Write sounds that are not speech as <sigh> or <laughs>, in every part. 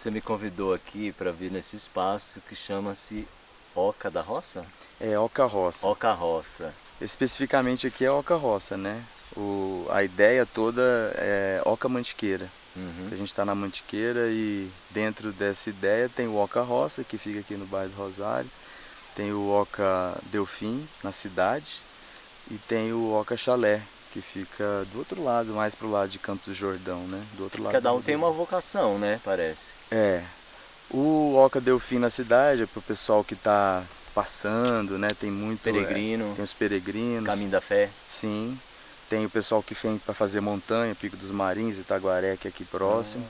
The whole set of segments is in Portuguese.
Você me convidou aqui para vir nesse espaço que chama-se Oca da Roça? É Oca Roça. Oca Roça. Especificamente aqui é Oca Roça, né? O, a ideia toda é Oca Mantiqueira. Uhum. A gente está na Mantiqueira e dentro dessa ideia tem o Oca Roça, que fica aqui no bairro do Rosário. Tem o Oca Delfim, na cidade. E tem o Oca Chalé, que fica do outro lado, mais pro lado de Campos do Jordão, né? Do outro lado. Cada um tem uma vocação, né? Parece. É. O Oca Delfim na cidade é pro pessoal que está passando, né? Tem muito peregrino. É, tem os peregrinos. Caminho da Fé. Sim. Tem o pessoal que vem para fazer montanha, Pico dos Marins, Itaguaré, que é aqui próximo.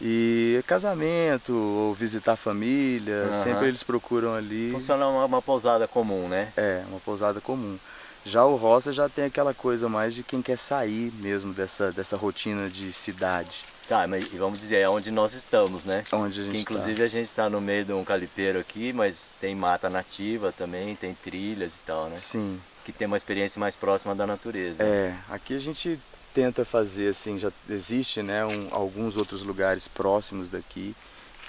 E casamento, ou visitar a família, uhum. sempre eles procuram ali. Funciona uma, uma pousada comum, né? É, uma pousada comum. Já o roça já tem aquela coisa mais de quem quer sair mesmo dessa, dessa rotina de cidade. Tá, mas vamos dizer, é onde nós estamos, né? Onde a gente que, inclusive tá. a gente está no meio de um calipeiro aqui, mas tem mata nativa também, tem trilhas e tal, né? Sim. Que tem uma experiência mais próxima da natureza. É, aqui a gente tenta fazer assim, já existe né, um, alguns outros lugares próximos daqui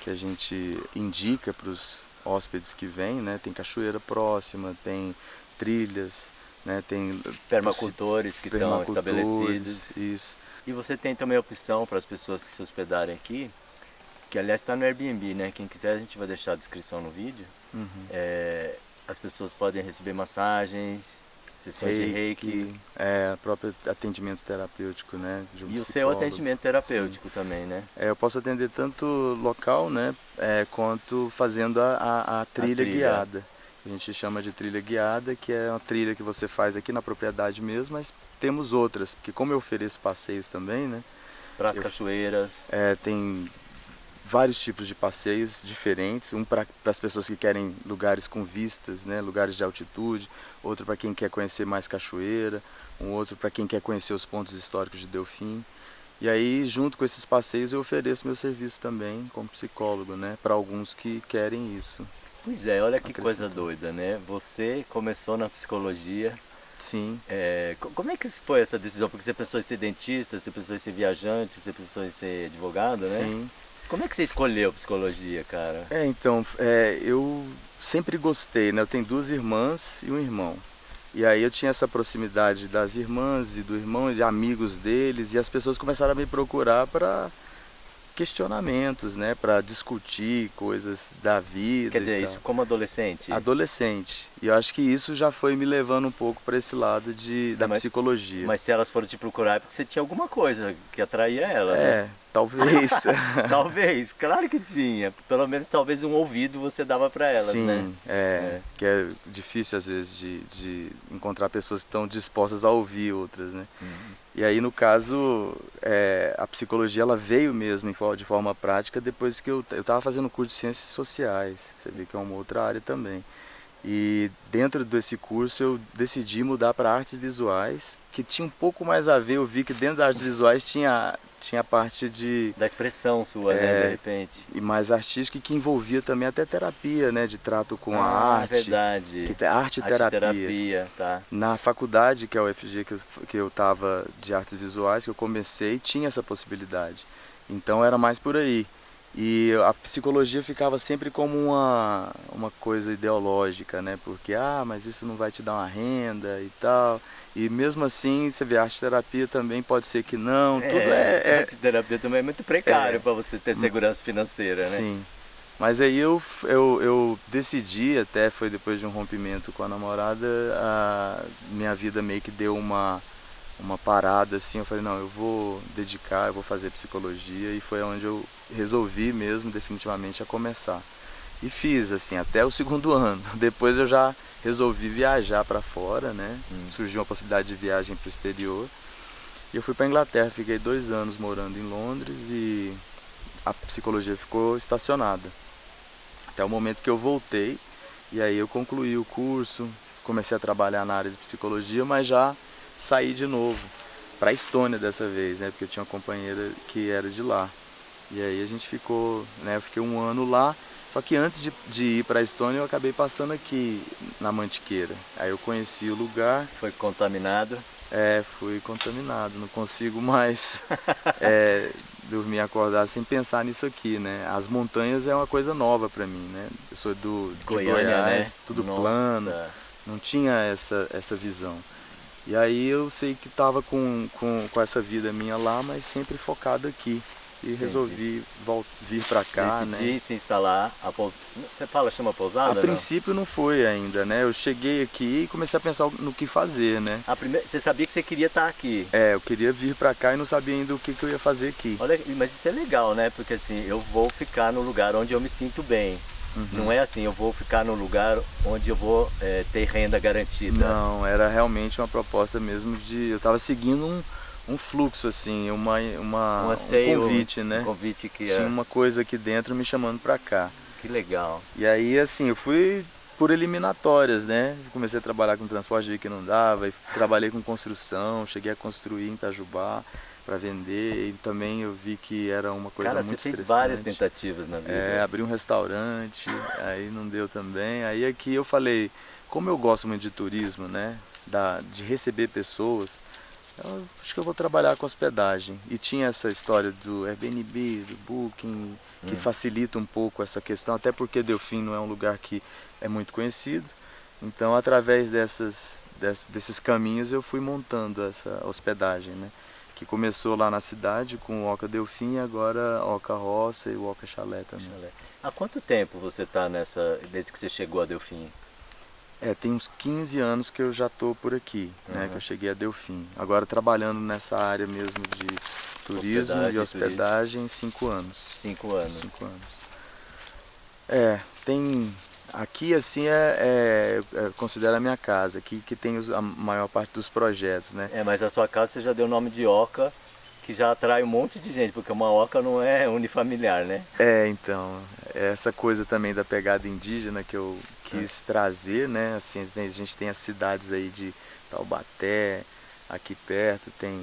que a gente indica para os hóspedes que vêm, né? Tem cachoeira próxima, tem trilhas, né? Tem permacultores que estão estabelecidos. Isso. E você tem também a opção para as pessoas que se hospedarem aqui, que aliás está no Airbnb, né? Quem quiser a gente vai deixar a descrição no vídeo. Uhum. É, as pessoas podem receber massagens, sessões reiki, de reiki. É, próprio atendimento terapêutico, né? Um e o seu atendimento terapêutico Sim. também, né? É, eu posso atender tanto local, né? É, quanto fazendo a, a, a, trilha, a trilha guiada a gente chama de trilha guiada, que é uma trilha que você faz aqui na propriedade mesmo, mas temos outras, porque como eu ofereço passeios também, né? Para as cachoeiras. É, tem vários tipos de passeios diferentes, um para as pessoas que querem lugares com vistas, né, lugares de altitude, outro para quem quer conhecer mais cachoeira, um outro para quem quer conhecer os pontos históricos de Delfim. E aí, junto com esses passeios, eu ofereço meu serviço também como psicólogo, né, para alguns que querem isso. Pois é, olha que coisa doida, né? Você começou na psicologia. Sim. É, como é que foi essa decisão? Porque você pensou em ser dentista, você pensou em ser viajante, você pensou em ser advogado, né? Sim. Como é que você escolheu psicologia, cara? É, então, é, eu sempre gostei, né? Eu tenho duas irmãs e um irmão. E aí eu tinha essa proximidade das irmãs e do irmão, de amigos deles, e as pessoas começaram a me procurar para questionamentos, né, para discutir coisas da vida. Quer dizer, isso como adolescente? Adolescente. E eu acho que isso já foi me levando um pouco para esse lado de, da mas, psicologia. Mas se elas foram te procurar é porque você tinha alguma coisa que atraía elas, é, né? Talvez. <laughs> talvez, claro que tinha. Pelo menos talvez um ouvido você dava para elas, Sim, né? Sim, é, é, que é difícil às vezes de, de encontrar pessoas que estão dispostas a ouvir outras, né? Uhum. E aí, no caso, é, a psicologia ela veio mesmo de forma prática depois que eu estava fazendo curso de ciências sociais. Você vê que é uma outra área também. E dentro desse curso eu decidi mudar para artes visuais, que tinha um pouco mais a ver, eu vi que dentro das artes visuais tinha, tinha a parte de... Da expressão sua, é, né, de repente. E mais artística que envolvia também até terapia, né, de trato com ah, a arte. verdade. Que, arte, arte terapia. terapia, tá. Na faculdade, que é o FG que eu, que eu tava de artes visuais, que eu comecei, tinha essa possibilidade. Então era mais por aí. E a psicologia ficava sempre como uma, uma coisa ideológica, né? Porque, ah, mas isso não vai te dar uma renda e tal. E mesmo assim, você vê, a arte terapia também pode ser que não. É, tudo é, é, arte terapia também é muito precário é, para você ter segurança financeira, né? Sim. Mas aí eu, eu, eu decidi, até foi depois de um rompimento com a namorada, a minha vida meio que deu uma uma parada assim, eu falei, não, eu vou dedicar, eu vou fazer psicologia e foi onde eu resolvi mesmo definitivamente a começar. E fiz assim até o segundo <laughs> ano. Depois eu já resolvi viajar para fora, né? Hum. Surgiu uma possibilidade de viagem para o exterior. E eu fui para Inglaterra, fiquei dois anos morando em Londres e a psicologia ficou estacionada. Até o momento que eu voltei e aí eu concluí o curso, comecei a trabalhar na área de psicologia, mas já sair de novo para a Estônia dessa vez, né? Porque eu tinha uma companheira que era de lá. E aí a gente ficou, né? Eu fiquei um ano lá. Só que antes de, de ir para a Estônia eu acabei passando aqui na Mantiqueira. Aí eu conheci o lugar. Foi contaminado? É, fui contaminado. Não consigo mais <laughs> é, dormir e acordar sem pensar nisso aqui, né? As montanhas é uma coisa nova para mim, né? Eu sou do de Goiânia, Goiás, né? tudo Nossa. plano, não tinha essa, essa visão. E aí eu sei que estava com, com, com essa vida minha lá, mas sempre focado aqui. E resolvi vir para cá, né? Decidi se instalar a pousada. Você fala, chama pousada? A princípio não foi ainda, né? Eu cheguei aqui e comecei a pensar no que fazer, né? A primeira... Você sabia que você queria estar aqui. É, eu queria vir para cá e não sabia ainda o que, que eu ia fazer aqui. Olha, mas isso é legal, né? Porque assim, eu vou ficar no lugar onde eu me sinto bem. Uhum. Não é assim, eu vou ficar no lugar onde eu vou é, ter renda garantida. Não, era realmente uma proposta mesmo de. Eu estava seguindo um, um fluxo, assim, uma, uma, Um anseio, um convite, né? Um convite que Tinha é. uma coisa aqui dentro me chamando para cá. Que legal. E aí, assim, eu fui por eliminatórias, né? Comecei a trabalhar com transporte, vi que não dava, e trabalhei com construção, cheguei a construir em Itajubá para vender, e também eu vi que era uma coisa Cara, você muito fez estressante. várias tentativas na vida. É, abri um restaurante, aí não deu também. Aí aqui eu falei, como eu gosto muito de turismo, né? Da, de receber pessoas, eu acho que eu vou trabalhar com hospedagem. E tinha essa história do Airbnb, do Booking, que Hum. facilita um pouco essa questão, até porque Delfim não é um lugar que é muito conhecido. Então, através dessas, dess- desses caminhos, eu fui montando essa hospedagem, né? Que começou lá na cidade com o Oca Delfim, e agora Oca Roça e o Oca Chalé também. Há quanto tempo você está nessa. desde que você chegou a Delfim? É, tem uns 15 anos que eu já tô por aqui, né? Uhum. Que eu cheguei a Delfim. Agora trabalhando nessa área mesmo de turismo Hospedagem, e hospedagem, cinco anos. Cinco anos. Cinco anos. É, tem. Aqui assim é, é, é considero a minha casa, aqui que tem os- a maior parte dos projetos, né? É, mas a sua casa você já deu o nome de Oca, que já atrai um monte de gente, porque uma Oca não é unifamiliar, né? É, então, essa coisa também da pegada indígena que eu quis trazer, né? Assim, a gente tem as cidades aí de Taubaté, aqui perto, tem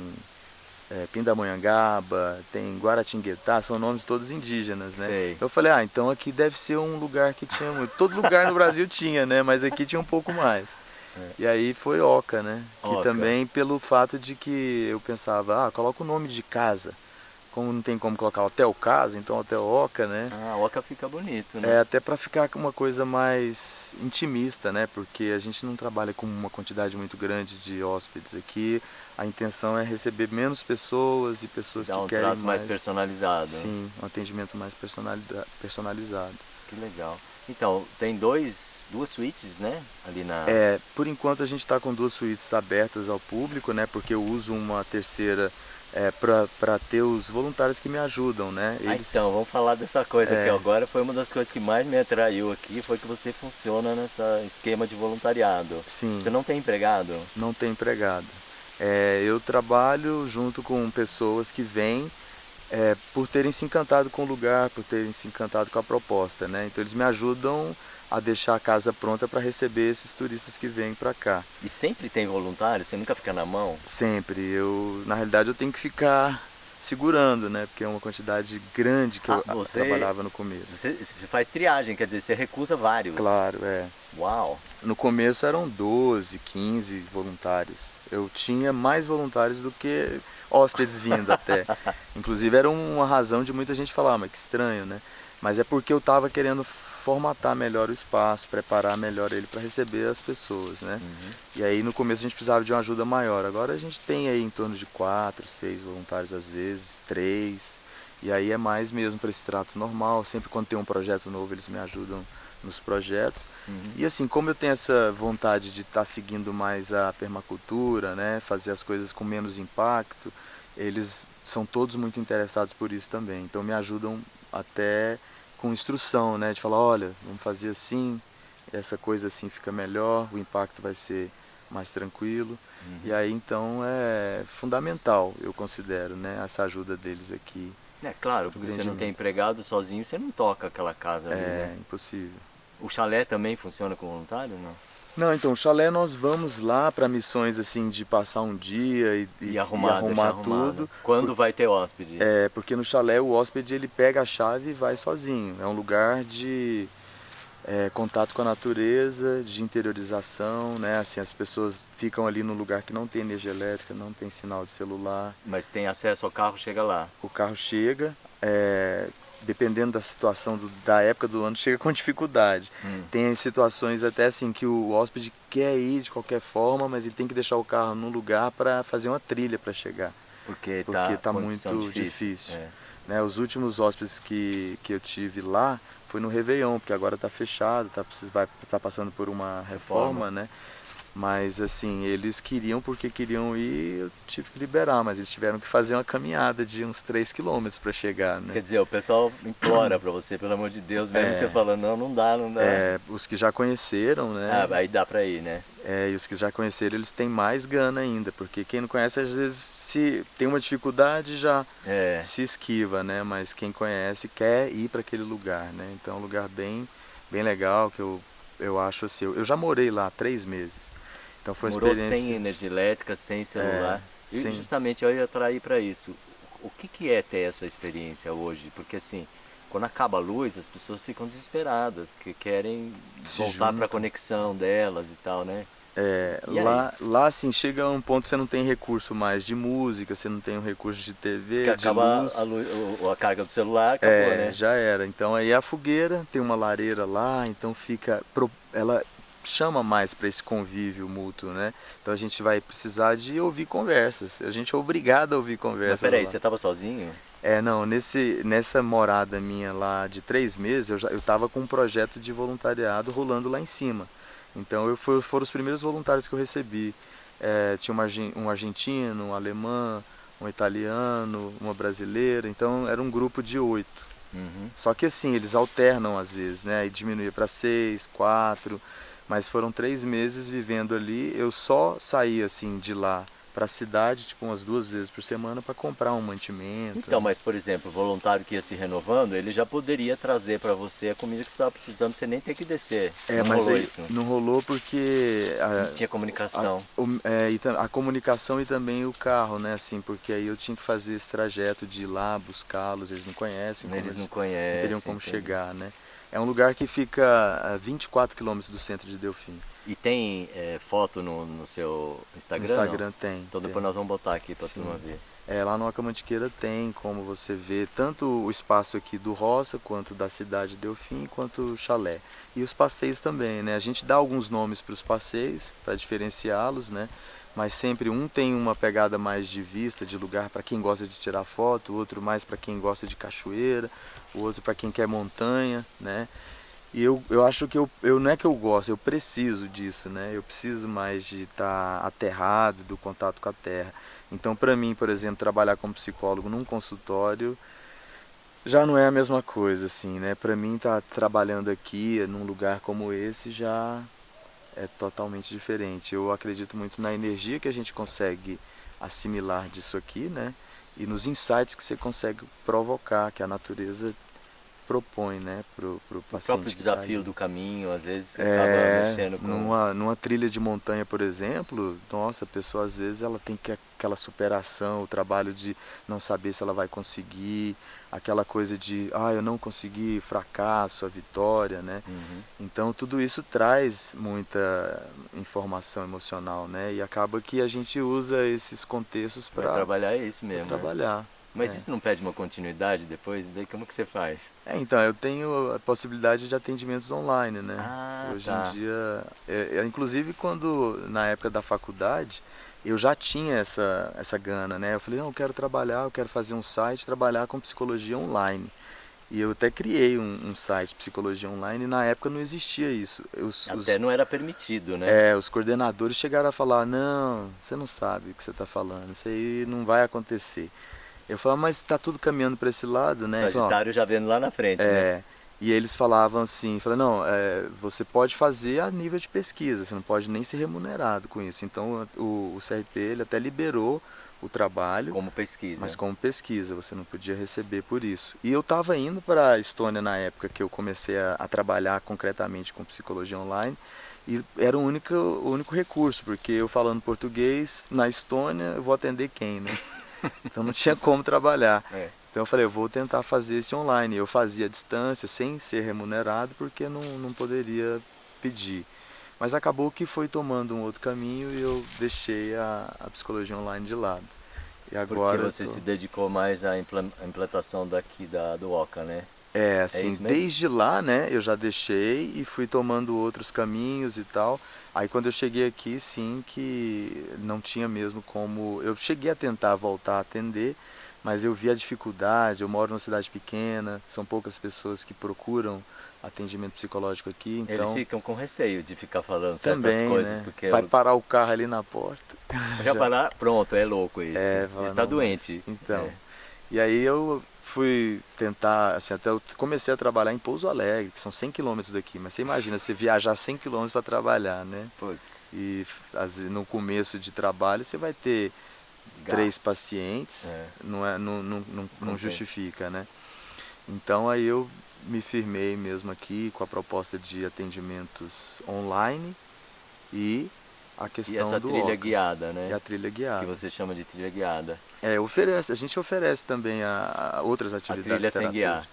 é, Pindamonhangaba, tem Guaratinguetá, são nomes todos indígenas, né? Sei. Eu falei, ah, então aqui deve ser um lugar que tinha muito. Todo lugar no Brasil tinha, né? Mas aqui tinha um pouco mais. É. E aí foi Oca, né? Que Oca. também pelo fato de que eu pensava, ah, coloca o nome de casa. Como não tem como colocar Hotel Casa, então Hotel Oca, né? Ah, Oca fica bonito, É, né? até para ficar com uma coisa mais intimista, né? Porque a gente não trabalha com uma quantidade muito grande de hóspedes aqui. A intenção é receber menos pessoas e pessoas Dá que um querem trato mais mais personalizado. Sim, um atendimento mais personalizado. Que legal. Então, tem dois, duas suítes, né? Ali na. É, por enquanto a gente está com duas suítes abertas ao público, né? Porque eu uso uma terceira é, para ter os voluntários que me ajudam, né? Ah, então, vamos falar dessa coisa É. que agora foi uma das coisas que mais me atraiu aqui, foi que você funciona nessa esquema de voluntariado. Sim. Você não tem empregado? não tem empregado. É, eu trabalho junto com pessoas que vêm é, por terem se encantado com o lugar, por terem se encantado com a proposta, né? Então eles me ajudam a deixar a casa pronta para receber esses turistas que vêm para cá. E sempre tem voluntário? Você nunca fica na mão? Sempre. Eu, na realidade, eu tenho que ficar segurando, né? Porque é uma quantidade grande que Ah, eu você- trabalhava no começo. Você, você faz triagem, quer dizer, você recusa vários. Claro, é. Uau! No começo eram 12, 15 voluntários. Eu tinha mais voluntários do que hóspedes vindo até. <laughs> Inclusive era uma razão de muita gente falar, ah, mas que estranho, né? Mas é porque eu estava querendo formatar melhor o espaço, preparar melhor ele para receber as pessoas, né? Uhum. E aí no começo a gente precisava de uma ajuda maior. Agora a gente tem aí em torno de quatro, seis voluntários às vezes, três. E aí é mais mesmo para esse trato normal. Sempre quando tem um projeto novo eles me ajudam nos projetos. Uhum. E assim, como eu tenho essa vontade de estar seguindo mais a permacultura, né, fazer as coisas com menos impacto, eles são todos muito interessados por isso também. Então me ajudam até com instrução, né, de falar, olha, vamos fazer assim, essa coisa assim fica melhor, o impacto vai ser mais tranquilo. Uhum. E aí então é fundamental, eu considero, né, essa ajuda deles aqui. É claro, porque você não tem empregado sozinho, você não toca aquela casa ali, É né? impossível. O chalé também funciona com voluntário, não? Não, então, o chalé nós vamos lá para missões assim de passar um dia e, E, arrumar, deixar arrumar arrumado. tudo. Quando vai ter hóspede? É, porque no chalé o hóspede ele pega a chave e vai sozinho. É um lugar de é, contato com a natureza, de interiorização, né? Assim, as pessoas ficam ali no lugar que não tem energia elétrica, não tem sinal de celular. Mas tem acesso ao carro, chega lá. O carro chega, é, dependendo da situação do, da época do ano, chega com dificuldade. Hum. Tem situações até assim que o hóspede quer ir de qualquer forma, mas ele tem que deixar o carro num lugar para fazer uma trilha para chegar. Porque está tá muito difícil. difícil. É. Né, os últimos hóspedes que, que eu tive lá foi no Réveillon, porque agora está fechado, está vai, tá passando por uma reforma, reforma, né? Mas assim, eles queriam porque queriam ir, eu tive que liberar, mas eles tiveram que fazer uma caminhada de uns 3 quilômetros para chegar, né? Quer dizer, o pessoal implora para você, pelo amor de Deus, mesmo é, você falando, não, não dá, não dá. É, os que já conheceram, né? Ah, aí dá para ir, né? É, e os que já conheceram, eles têm mais gana ainda, porque quem não conhece, às vezes, se tem uma dificuldade, já é. se esquiva, né? Mas quem conhece quer ir para aquele lugar, né? Então é um lugar bem, bem legal, que eu, eu acho assim, eu já morei lá três meses. Então foi uma Morou experiência... sem energia elétrica, sem celular. É, e sim. justamente eu ia atrair para isso. O que, que é ter essa experiência hoje? Porque assim, quando acaba a luz, as pessoas ficam desesperadas, porque querem Se voltar para a conexão delas e tal, né? É, lá, lá assim, chega um ponto que você não tem recurso mais de música, você não tem um recurso de TV, que de acaba luz. A, luz, a carga do celular, acabou, é, né? já era. Então aí a fogueira, tem uma lareira lá, então fica... Ela chama mais para esse convívio mútuo, né? Então a gente vai precisar de ouvir conversas. A gente é obrigado a ouvir conversas. Mas peraí, lá. você estava sozinho? É, não, nesse, nessa morada minha lá de três meses, eu já eu estava com um projeto de voluntariado rolando lá em cima. Então eu fui, foram os primeiros voluntários que eu recebi. É, tinha uma, um argentino, um alemão, um italiano, uma brasileira. Então era um grupo de oito. Uhum. Só que assim, eles alternam às vezes, né? Aí diminuía para seis, quatro. Mas foram três meses vivendo ali. Eu só saí assim de lá para a cidade, tipo umas duas vezes por semana para comprar um mantimento. Então, mas por exemplo, o voluntário que ia se renovando, ele já poderia trazer para você a comida que você estava precisando, você nem ter que descer. É, não mas rolou aí, isso. não rolou porque a, não tinha comunicação. A, o, é, a, comunicação e também o carro, né, assim, porque aí eu tinha que fazer esse trajeto de ir lá buscá-los, eles não conhecem, eles não conhecem, não teriam como entendi. chegar, né? É um lugar que fica a 24 quilômetros do centro de Delfim. E tem é, foto no, no seu Instagram? No Instagram não? tem. Então tem. depois nós vamos botar aqui para turma ver. É, lá no Acamantiqueira tem como você ver tanto o espaço aqui do Roça, quanto da cidade de Delfim, quanto o chalé. E os passeios também, né? A gente dá alguns nomes para os passeios, para diferenciá-los, né? Mas sempre um tem uma pegada mais de vista, de lugar para quem gosta de tirar foto, outro mais para quem gosta de cachoeira, o outro para quem quer montanha, né? E eu, eu acho que eu, eu não é que eu gosto, eu preciso disso, né? Eu preciso mais de estar tá aterrado do contato com a terra. Então, para mim, por exemplo, trabalhar como psicólogo num consultório já não é a mesma coisa, assim, né? Para mim, estar tá trabalhando aqui, num lugar como esse, já é totalmente diferente. Eu acredito muito na energia que a gente consegue assimilar disso aqui, né? E nos insights que você consegue provocar, que a natureza propõe, né, pro, pro paciente. O próprio desafio tá do caminho, às vezes, é, acaba mexendo com... Numa, numa trilha de montanha, por exemplo, nossa, a pessoa às vezes ela tem que aquela superação, o trabalho de não saber se ela vai conseguir, aquela coisa de, ah, eu não consegui, fracasso, a vitória, né? Uhum. Então tudo isso traz muita informação emocional, né? E acaba que a gente usa esses contextos para trabalhar isso mesmo. Pra né? Mas É. isso não pede uma continuidade depois? Daí como que você faz? É, então, eu tenho a possibilidade de atendimentos online, né? Ah, Hoje tá. em dia, é, é, inclusive quando, na época da faculdade, eu já tinha essa, essa gana, né? Eu falei, não, eu quero trabalhar, eu quero fazer um site, trabalhar com psicologia online. E eu até criei um, um site, Psicologia Online, e na época não existia isso. Os, os- Até não era permitido, né? é, os coordenadores chegaram a falar, não, você não sabe o que você está falando, isso aí não vai acontecer. Eu falava, mas está tudo caminhando para esse lado, né? Ele falou, "Ó, Sagitário já vendo lá na frente, né? é, e eles falavam assim, falaram, não, é, você pode fazer a nível de pesquisa, você não pode nem ser remunerado com isso. Então o, o CRP ele até liberou o trabalho, Como pesquisa. mas como pesquisa, você não podia receber por isso. E eu estava indo para a Estônia na época que eu comecei a, a trabalhar concretamente com psicologia online, e era o único, o único recurso, porque eu falando português na Estônia, eu vou atender quem, né? <laughs> Então não tinha como trabalhar. É. Então eu falei, eu vou tentar fazer esse online. Eu fazia à distância, sem ser remunerado, porque não, não poderia pedir. Mas acabou que foi tomando um outro caminho e eu deixei a, a psicologia online de lado. E agora Porque você tô... se dedicou mais à implantação daqui da, do OCA, né? É, é assim, é desde lá, né, eu já deixei e fui tomando outros caminhos e tal. Aí quando eu cheguei aqui, sim, que não tinha mesmo como... Eu cheguei a tentar voltar a atender, mas eu vi a dificuldade, eu moro numa cidade pequena, são poucas pessoas que procuram atendimento psicológico aqui, então... Eles ficam com receio de ficar falando certas também, coisas, né? porque... Vai eu... parar o carro ali na porta. Já, <laughs> Já parar? Pronto, é louco isso. É, Está doente. Então, é. e aí eu fui tentar, assim, até eu comecei a trabalhar em Pouso Alegre, que são 100 quilômetros daqui, mas você imagina, você viajar 100 quilômetros para trabalhar, né? Putz. E no começo de trabalho você vai ter Gasto. três pacientes, é. não, é, não, não, não, não justifica, né? Então aí eu me firmei mesmo aqui com a proposta de atendimentos online e a questão e essa do trilha guiada, né? E a trilha guiada. Que você chama de trilha guiada. É, oferece, a gente oferece também a, a outras atividades A trilha sem guiar.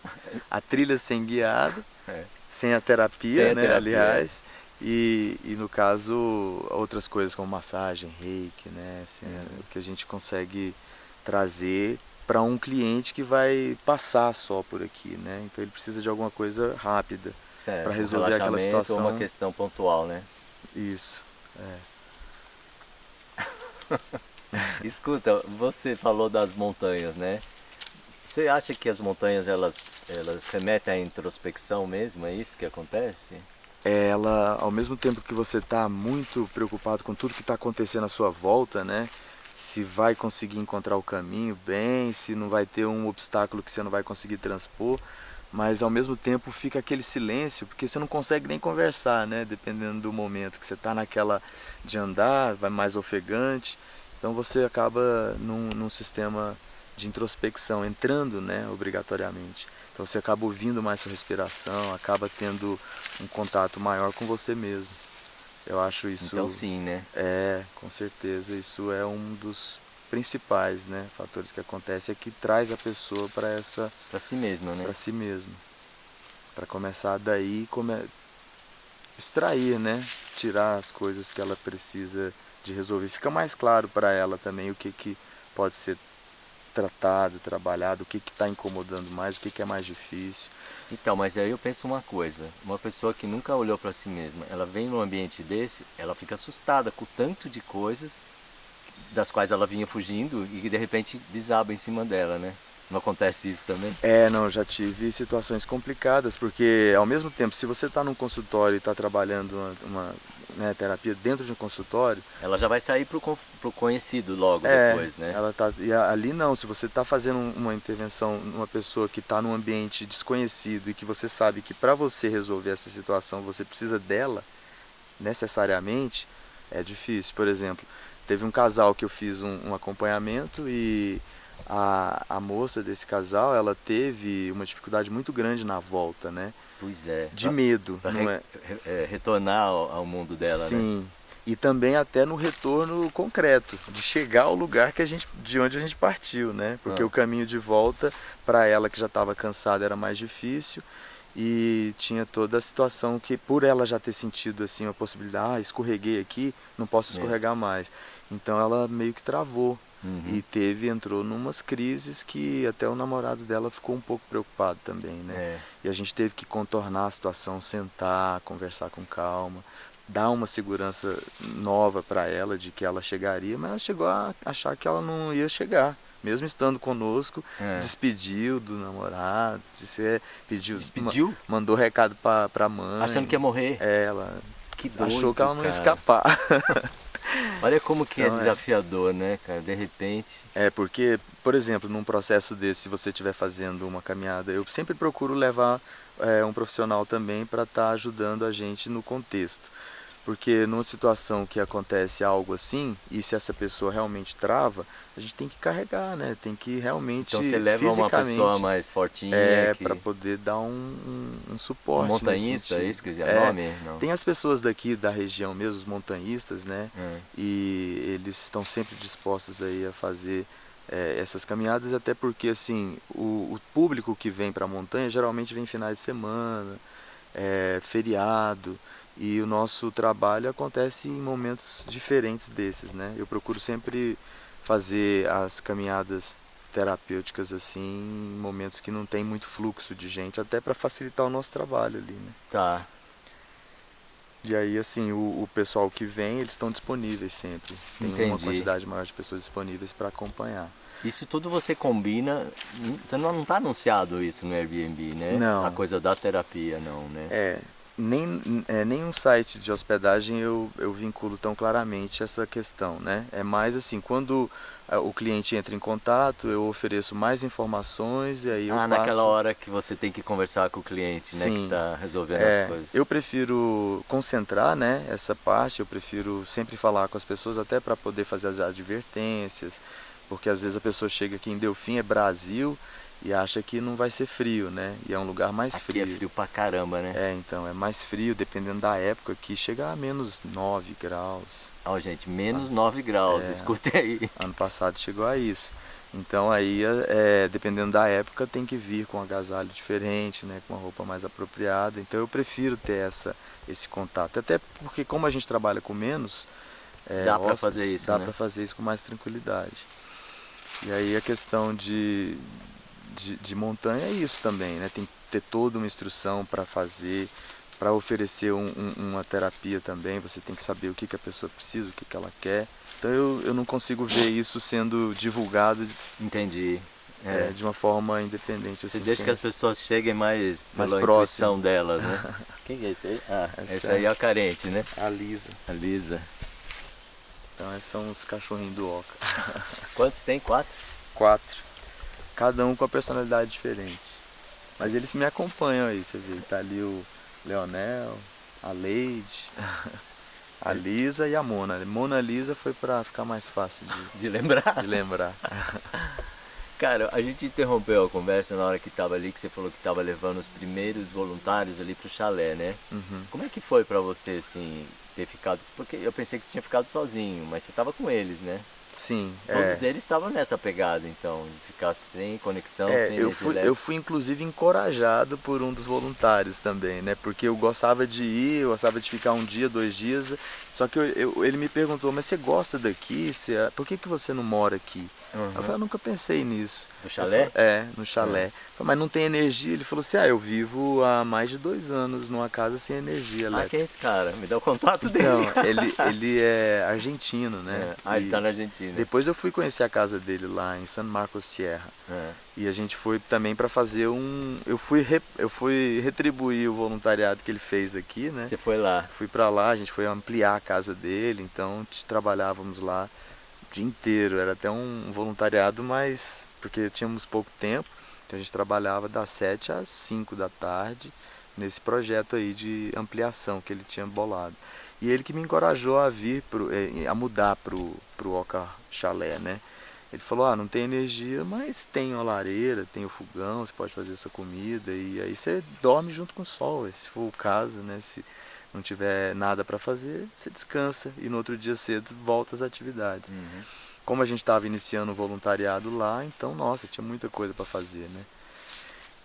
A trilha sem guiada, é. sem a terapia, sem a né, terapia. aliás. E, e no caso, outras coisas como massagem, reiki, né? Assim, é, o que a gente consegue trazer para um cliente que vai passar só por aqui, né? Então ele precisa de alguma coisa rápida para resolver aquela situação. Ou uma questão pontual, né? Isso. É. <laughs> <laughs> Escuta, você falou das montanhas, né? Você acha que as montanhas elas elas remetem à introspecção mesmo? É isso que acontece? É, ela, ao mesmo tempo que você está muito preocupado com tudo que está acontecendo à sua volta, né? se vai conseguir encontrar o caminho bem, se não vai ter um obstáculo que você não vai conseguir transpor, mas ao mesmo tempo fica aquele silêncio, porque você não consegue nem conversar, né? Dependendo do momento que você está naquela de andar, vai mais ofegante, então você acaba num, num sistema de introspecção, entrando, né, obrigatoriamente. Então você acaba ouvindo mais sua respiração, acaba tendo um contato maior com você mesmo. Eu acho isso. Então sim, né? É, com certeza. Isso é um dos principais, né, fatores que acontece é que traz a pessoa para essa para si mesma, né? Para si mesmo. Para começar daí come... extrair, né, tirar as coisas que ela precisa de resolver. Fica mais claro para ela também o que que pode ser tratado, trabalhado, o que está incomodando mais, o que, que é mais difícil. Então, mas aí eu penso uma coisa, uma pessoa que nunca olhou para si mesma, ela vem num ambiente desse, ela fica assustada com o tanto de coisas das quais ela vinha fugindo e que de repente desaba em cima dela, né? Não acontece isso também? É, não, já tive situações complicadas, porque ao mesmo tempo, se você está num consultório e está trabalhando uma, uma né, terapia dentro de um consultório... Ela já vai sair para o conhecido logo é, depois, né? Ela tá, e ali não, se você está fazendo uma intervenção numa pessoa que está num ambiente desconhecido e que você sabe que para você resolver essa situação você precisa dela, necessariamente, é difícil. Por exemplo, teve um casal que eu fiz um, um acompanhamento e a, a moça desse casal, ela teve uma dificuldade muito grande na volta, né? Pois é. De pra, medo, pra não re, é? é? Retornar ao, ao, mundo dela, Sim. né? Sim. E também até no retorno concreto, de chegar ao lugar que a gente, de onde a gente partiu, né? Porque ah. o caminho de volta para ela que já estava cansada era mais difícil e tinha toda a situação que por ela já ter sentido assim a possibilidade, ah, escorreguei aqui, não posso é. escorregar é. mais. Então ela meio que travou Uhum. E teve, entrou numas crises que até o namorado dela ficou um pouco preocupado também, né? É. E a gente teve que contornar a situação, sentar, conversar com calma, dar uma segurança nova para ela de que ela chegaria, mas ela chegou a achar que ela não ia chegar. Mesmo estando conosco, é. despediu do namorado, disse, pediu, despediu? mandou recado para a mãe. Achando que ia morrer? É, ela que doido, achou que ela não ia escapar. <laughs> Olha como que é então, é desafiador, é... né, cara? De repente. É, porque, por exemplo, num processo desse, se você estiver fazendo uma caminhada, eu sempre procuro levar é, um profissional também para estar tá ajudando a gente no contexto. Porque numa situação que acontece algo assim, e se essa pessoa realmente trava, a gente tem que carregar, né? Tem que realmente. Então você leva uma pessoa mais fortinha. É, que... para poder dar um, um, um suporte. Um montanhista, é isso que é, é nome? Não. Tem as pessoas daqui da região mesmo, os montanhistas, né? É. E eles estão sempre dispostos aí a fazer é, essas caminhadas, até porque assim o, o público que vem para a montanha geralmente vem finais de semana, é, feriado, e o nosso trabalho acontece em momentos diferentes desses, né? Eu procuro sempre fazer as caminhadas terapêuticas assim em momentos que não tem muito fluxo de gente, até para facilitar o nosso trabalho ali, né? Tá. E aí, assim, o, o pessoal que vem, eles estão disponíveis sempre. Tem Entendi. uma quantidade maior de pessoas disponíveis para acompanhar. Isso tudo você combina. Você não está anunciado isso no Airbnb, né? Não. A coisa da terapia, não, né? É, nem, é, nenhum site de hospedagem eu, eu vinculo tão claramente essa questão, né? É mais assim, quando é, o cliente entra em contato, eu ofereço mais informações e aí eu ah, passo... naquela hora que você tem que conversar com o cliente, né? Que Sim. está resolvendo É, as coisas. eu prefiro concentrar né, essa parte, eu prefiro sempre falar com as pessoas até para poder fazer as advertências, porque às vezes a pessoa chega aqui em Delfim, é Brasil, e acha que não vai ser frio, né? E é um lugar mais Aqui frio. é frio pra caramba, né? É, então, é mais frio, dependendo da época, que chega a menos 9 graus. Ó, gente, menos 9 graus, É. aí. Ano passado chegou a isso. Então aí, é, dependendo da época, tem que vir com um agasalho diferente, né, com uma roupa mais apropriada. Então eu prefiro ter essa, esse contato. Até porque como a gente trabalha com menos, é, Dá pra hóspedes, fazer isso, dá né? pra fazer isso com mais tranquilidade. E aí a questão de, de, de montanha é isso também, né? Tem que ter toda uma instrução para fazer, para oferecer um- um- uma terapia também, você tem que saber o que, que a pessoa precisa, o que, que ela quer. Então eu, eu não consigo ver isso sendo divulgado Entendi. é, É. de uma forma independente. Você Assim, deixa sem que as pessoas cheguem mais Mais pela próximo. intuição delas, né? <laughs> Quem que é esse aí? Ah, Essa é- aí é a carente, né? A Lisa. A Lisa. Então esses são os cachorrinhos do Oca. <laughs> Quantos tem? Quatro? Quatro. Cada um com a personalidade diferente. Mas eles me acompanham aí, você vê. Tá ali o Leonel, a Leide, <laughs> a Lisa e a Mona. Mona Lisa foi pra ficar mais fácil de, De lembrar? de lembrar. <laughs> Cara, a gente interrompeu a conversa na hora que tava ali, que você falou que tava levando os primeiros voluntários ali pro chalé, né? Uhum. Como é que foi pra você, assim, ter ficado... Porque eu pensei que você tinha ficado sozinho, mas você tava com eles, né? Sim, é. Todos eles estavam nessa pegada, então, de ficar sem conexão, É, sem eu fui, eu fui inclusive encorajado por um dos voluntários também, né? Porque eu gostava de ir, eu gostava de ficar um dia, dois dias. Só que eu- eu- ele me perguntou, mas você gosta daqui? Você, por que, que você não mora aqui? Uhum. Eu falei, nunca pensei nisso. Do chalé? Falei, é, no chalé. Eu falei, mas não tem energia? Ele falou assim, ah, eu vivo há mais de dois anos numa casa sem energia Ah, elétrica. quem é esse cara? Me dá o contato dele. Então, <laughs> ele, ele é argentino, né? É. Ah, ele tá na Argentina. Depois eu fui conhecer a casa dele lá em San Marcos Sierra. É. E a gente foi também para fazer um. Eu fui, re- eu fui retribuir o voluntariado que ele fez aqui, né? Você foi lá. Fui para lá, a gente foi ampliar a casa dele, então trabalhávamos lá dia inteiro. Era até um voluntariado, mas. porque tínhamos pouco tempo, então a gente trabalhava das 7 às 5 da tarde nesse projeto aí de ampliação que ele tinha bolado. E ele que me encorajou a vir, pro, eh, a mudar pro, pro Oca Chalé, né? Ele falou, ah, não tem energia, mas tem a lareira, tem o fogão, você pode fazer sua comida e aí você dorme junto com o sol, se for o caso, né? Se não tiver nada para fazer, você descansa e no outro dia cedo volta às atividades. Uhum. Como a gente estava iniciando o voluntariado lá, então, nossa, tinha muita coisa para fazer, né?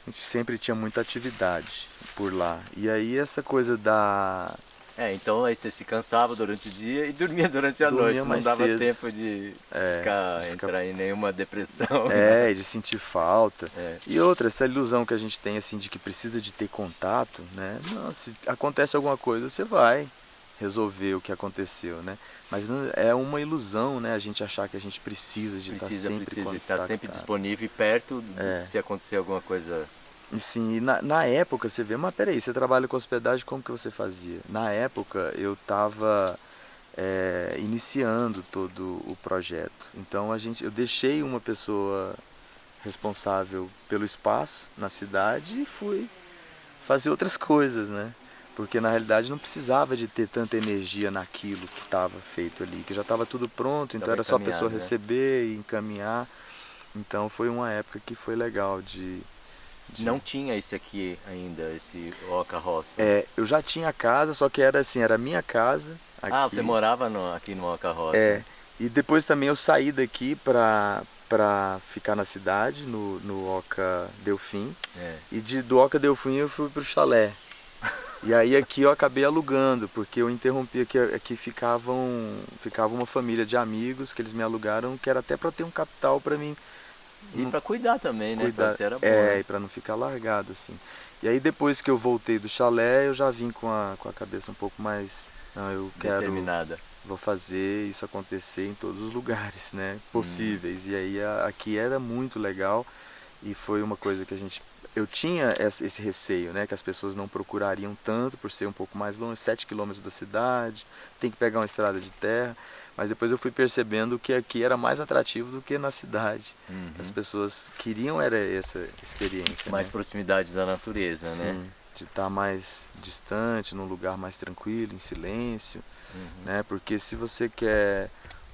A gente sempre tinha muita atividade por lá. E aí essa coisa da É, então aí você se cansava durante o dia e dormia durante a Dormia noite. Não dava cedo. tempo de É, ficar, de ficar- entrar em nenhuma depressão. É, de sentir falta. É. E outra, essa ilusão que a gente tem assim de que precisa de ter contato, né? Não, se acontece alguma coisa, você vai resolver o que aconteceu, né? Mas não- é uma ilusão, né? A gente achar que a gente precisa de Precisa, estar sempre precisa estar sempre disponível e perto É. se acontecer alguma coisa. E sim, e na, na época você vê, mas peraí, você trabalha com hospedagem, como que você fazia? Na época eu estava iniciando todo o projeto. Então a gente, eu deixei uma pessoa responsável pelo espaço na cidade e fui fazer outras coisas, né? Porque na realidade não precisava de ter tanta energia naquilo que estava feito ali, que já estava tudo pronto, então era só a pessoa né? receber e encaminhar. Então foi uma época que foi legal de, Não tinha esse aqui ainda, esse Oca Roça. É, eu já tinha casa, só que era assim, era a minha casa. ah, aqui. você morava no- aqui no Oca Roça. É, E depois também eu saí daqui para para ficar na cidade, no, no Oca Delfim. É. E de, do Oca Delfim eu fui pro chalé. E aí aqui eu acabei alugando, porque eu interrompi aqui, aqui ficavam, ficava uma família de amigos que eles me alugaram, que era até para ter um capital para mim. E para cuidar também, né? Cuidar, Pra era bom, é, né? e para não ficar largado assim. E aí depois que eu voltei do chalé, eu já vim com a, com a cabeça um pouco mais, não, eu quero Determinada. vou fazer isso acontecer em todos os lugares, né, possíveis. E aí a, aqui era muito legal e foi uma coisa que a gente eu tinha esse receio, né, que as pessoas não procurariam tanto por ser um pouco mais longe, 7 quilômetros da cidade, tem que pegar uma estrada de terra, mas depois eu fui percebendo que aqui era mais atrativo do que na cidade. Uhum. As pessoas queriam era essa experiência, Mais né? proximidade da natureza, né? Sim, de estar mais distante, num lugar mais tranquilo, em silêncio, Uhum. né? Porque se você quer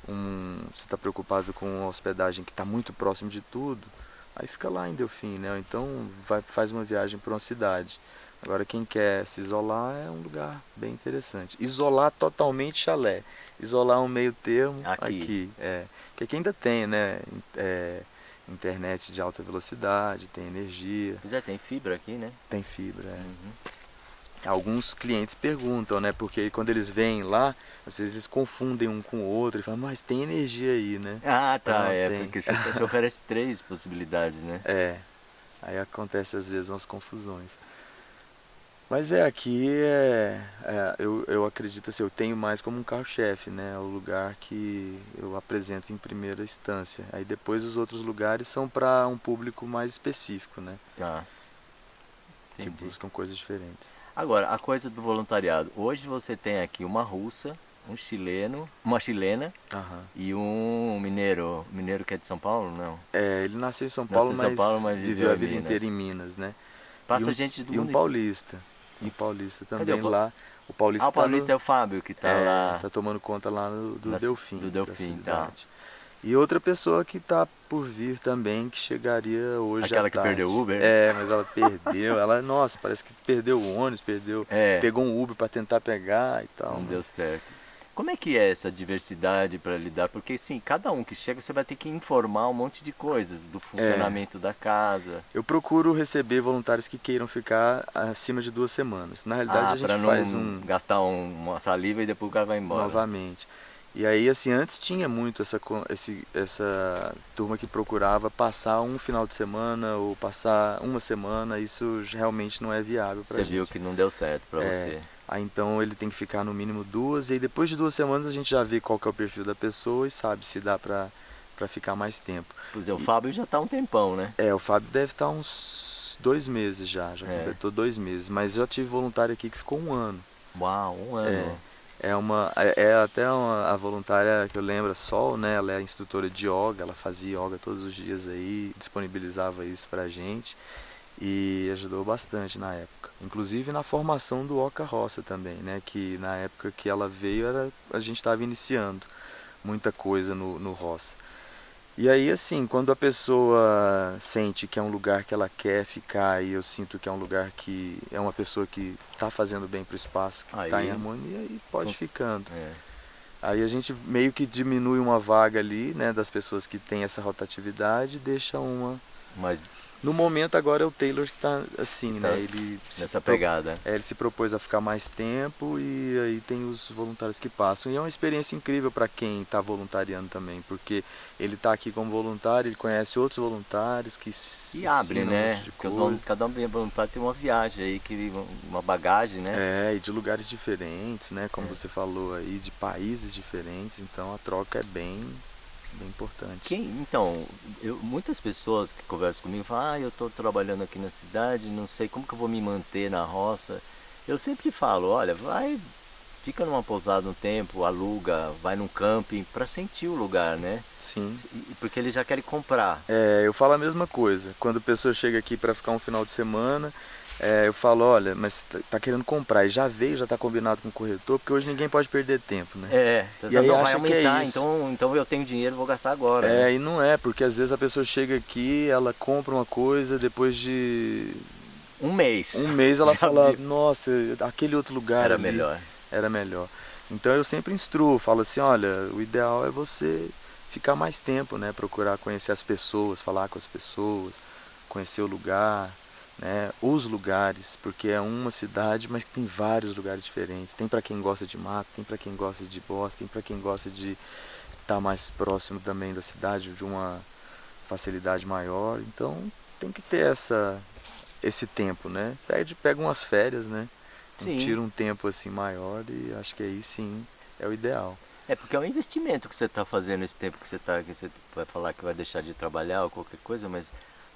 um, você está preocupado com uma hospedagem que está muito próximo de tudo, aí fica lá em Delfim, né? Ou Então vai, faz uma viagem para uma cidade. Agora quem quer se isolar é um lugar bem interessante. Isolar totalmente chalé, isolar um meio termo Aqui. aqui, é, que aqui ainda tem, né? É, internet de alta velocidade, tem energia, Pois é, tem fibra aqui, né? tem fibra. é. Uhum. Alguns clientes perguntam, né? Porque quando eles vêm lá, às vezes eles confundem um com o outro e falam, mas tem energia aí, né? Ah, tá. Não, é, tem. porque você <laughs> oferece três possibilidades, né? É. Aí acontece às vezes umas confusões. Mas é, aqui é, é, eu, eu acredito assim, eu tenho mais como um carro-chefe, né? É o lugar que eu apresento em primeira instância. Aí depois os outros lugares são para um público mais específico, né? Tá. Que Entendi. buscam coisas diferentes. Agora, a coisa do voluntariado. Hoje você tem aqui uma russa, um chileno, uma chilena Aham. e um mineiro. Mineiro que é de São Paulo? Não. É, ele nasceu em São Nasceu Paulo, em São mas, Paulo, mas viveu viveu a vida Minas. inteira em Minas, né? Passa e um, gente do E mundo. paulista. Um paulista Cadê também o lá. O paulista, Ah, o tá no- paulista é o Fábio que tá é, lá. tá tomando conta lá no, do Delfim. do Delfim, tá. E outra pessoa que tá por vir também, que chegaria hoje Aquela que tarde. perdeu o Uber? É, mas ela perdeu. ela, nossa, parece que perdeu o ônibus, perdeu. É. Pegou um Uber para tentar pegar e tal. Não mas- deu certo. Como é que é essa diversidade para lidar? Porque sim, cada um que chega você vai ter que informar um monte de coisas do funcionamento da casa. Eu procuro receber voluntários que queiram ficar acima de duas semanas. Na realidade, ah, a gente para não faz um. gastar um- uma saliva e depois o cara vai embora. novamente. E aí, assim, antes tinha muito essa, esse, essa turma que procurava passar um final de semana ou passar uma semana, isso realmente não é viável Você gente. viu que não deu certo para É. você. Aí então ele tem que ficar no mínimo duas, e aí depois de duas semanas a gente já vê qual que é o perfil da pessoa e sabe se dá pra, pra ficar mais tempo. Pois é, o Fábio já tá há um tempão, né? É, o Fábio deve estar uns dois meses já, já É. completou dois meses, mas eu tive voluntário aqui que ficou um ano. Uau, um ano. É uma é, é até uma, a voluntária que eu lembro, a Sol, né? Ela é instrutora de yoga, ela fazia yoga todos os dias aí, disponibilizava isso pra gente e ajudou bastante na época. Inclusive na formação do Oca Roça também, né? Que na época que ela veio era a gente estava iniciando muita coisa no, no Roça. E aí, assim, quando a pessoa sente que é um lugar que ela quer ficar e eu sinto que é um lugar que é uma pessoa que está fazendo bem pro espaço, que está em harmonia e pode Cons- ficando. É. Aí a gente meio que diminui uma vaga ali, né, das pessoas que têm essa rotatividade deixa uma. Mas No momento agora é o Taylor que tá assim, Tá né? Ele se nessa pro- pegada. é, ele se propôs a ficar mais tempo e aí tem os voluntários que passam. E é uma experiência incrível para quem está voluntariando também, porque ele está aqui como voluntário, ele conhece outros voluntários que se E abre, um né? volun- cada um vem voluntário tem uma viagem aí, que, uma bagagem, né? É, e de lugares diferentes, né? Como É. você falou aí, de países diferentes, então a troca é bem, bem importante. Quem, então, eu, muitas pessoas que conversam comigo falam, ah, eu estou trabalhando aqui na cidade, não sei como que eu vou me manter na roça. Eu sempre falo, olha, vai, fica numa pousada um tempo, aluga, vai num camping para sentir o lugar, né? Sim. Porque eles já querem comprar. É, eu falo a mesma coisa. Quando a pessoa chega aqui para ficar um final de semana, é, eu falo, olha, mas tá, tá querendo comprar e já veio, já tá combinado com o corretor, porque hoje ninguém pode perder tempo, né? É, E aí não vai é aumentar, isso. então, então eu tenho dinheiro, vou gastar agora. É, né? e não é, porque às vezes a pessoa chega aqui, ela compra uma coisa, depois de Um mês. um mês ela <laughs> Já fala, vi. nossa, aquele outro lugar Era ali melhor. Era melhor. Então eu sempre instruo, falo assim, olha, o ideal é você ficar mais tempo, né? Procurar conhecer as pessoas, falar com as pessoas, conhecer o lugar, né? Os lugares, porque é uma cidade, mas tem vários lugares diferentes. Tem para quem gosta de mato, tem para quem gosta de bosque, tem para quem gosta de estar tá mais próximo também da cidade, de uma facilidade maior. Então tem que ter essa esse tempo, né? Pede, pega umas férias, né? Sim. Tira um tempo assim maior e acho que aí sim é o ideal. É porque é um investimento que você está fazendo esse tempo que você está, que você vai falar que vai deixar de trabalhar ou qualquer coisa, mas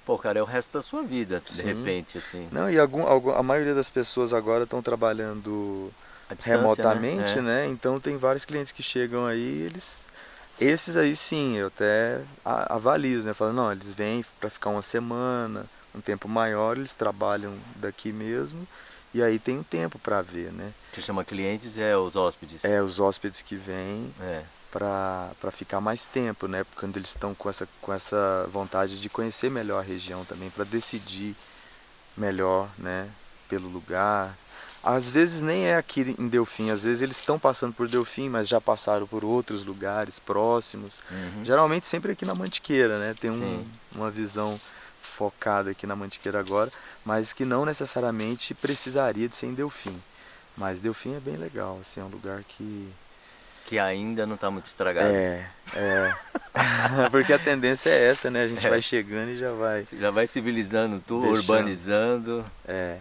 pô, cara, é o resto da sua vida, de sim. repente, assim. Não, e algum, algum, a maioria das pessoas agora estão trabalhando né? remotamente, né? É. né? Então tem vários clientes que chegam aí, eles esses aí sim, eu até avalizo, né? Falando, não, eles vêm para ficar uma semana, um tempo maior, eles trabalham daqui mesmo e aí tem um tempo para ver, né? Você chama clientes é os hóspedes? É, os hóspedes que vêm é. Para ficar mais tempo, né? Quando eles estão com essa, com essa vontade de conhecer melhor a região também, para decidir melhor, né? Pelo lugar. Às vezes nem é aqui em Delfim, às vezes eles estão passando por Delfim, mas já passaram por outros lugares próximos. Uhum. Geralmente sempre aqui na Mantiqueira, né? Tem um, uma visão focada aqui na Mantiqueira agora, mas que não necessariamente precisaria de ser em Delfim. Mas Delfim é bem legal, assim, é um lugar que... Que ainda não está muito estragado. É, é. <laughs> Porque a tendência é essa, né? A gente é. vai chegando e já vai... Já vai civilizando tudo, urbanizando. É.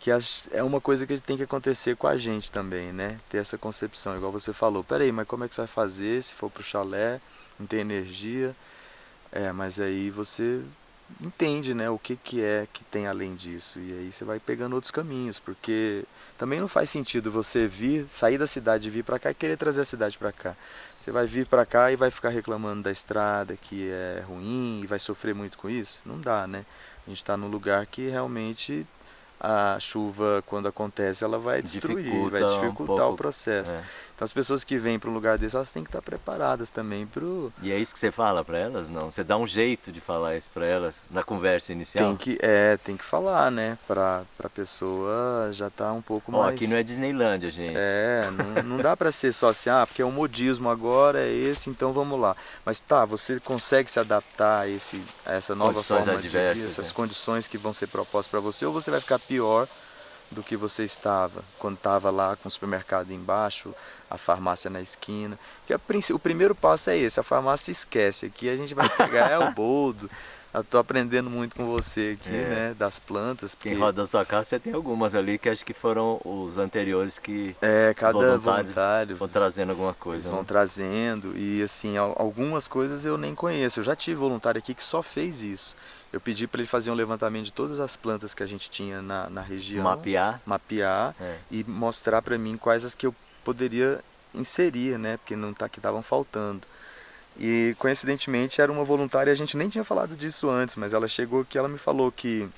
Que é uma coisa que tem que acontecer com a gente também, né? Ter essa concepção, igual você falou. Peraí, mas como é que você vai fazer se for pro chalé, não tem energia? É, mas aí você entende né, o que, que é que tem além disso. E aí você vai pegando outros caminhos, porque também não faz sentido você vir, sair da cidade e vir para cá e querer trazer a cidade para cá. Você vai vir para cá e vai ficar reclamando da estrada, que é ruim, e vai sofrer muito com isso? Não dá, né? A gente está num lugar que realmente a chuva, quando acontece, ela vai destruir, Dificulta vai dificultar um o processo. É. Então as pessoas que vêm para um lugar desse, elas têm que estar preparadas também para E é isso que você fala para elas? Não, você dá um jeito de falar isso para elas na conversa inicial? Tem que, é, tem que falar, né? Para a pessoa já estar tá um pouco Ó, mais... aqui não é Disneylândia, gente. É, não, não dá para ser só assim, ah, porque é o modismo agora, é esse, então vamos lá. Mas tá, você consegue se adaptar a, esse, a essa nova condições forma adversas, de vida, essas é. condições que vão ser propostas para você, ou você vai ficar pior do que você estava quando estava lá com o supermercado embaixo, a farmácia na esquina. Porque o primeiro passo é esse, a farmácia esquece. Aqui a gente vai <laughs> pegar é o boldo. Estou aprendendo muito com você aqui, é. né, das plantas. Porque... Quem roda a sua casa, você tem algumas ali que acho que foram os anteriores que é, cada voluntário vão trazendo alguma coisa. Eles vão né? trazendo e assim, algumas coisas eu nem conheço. Eu já tive voluntário aqui que só fez isso. Eu pedi para ele fazer um levantamento de todas as plantas que a gente tinha na, na região. Mapear. Mapear é. e mostrar para mim quais as que eu poderia inserir, né? Porque não tá que estavam faltando. E coincidentemente era uma voluntária, a gente nem tinha falado disso antes, mas ela chegou que ela me falou que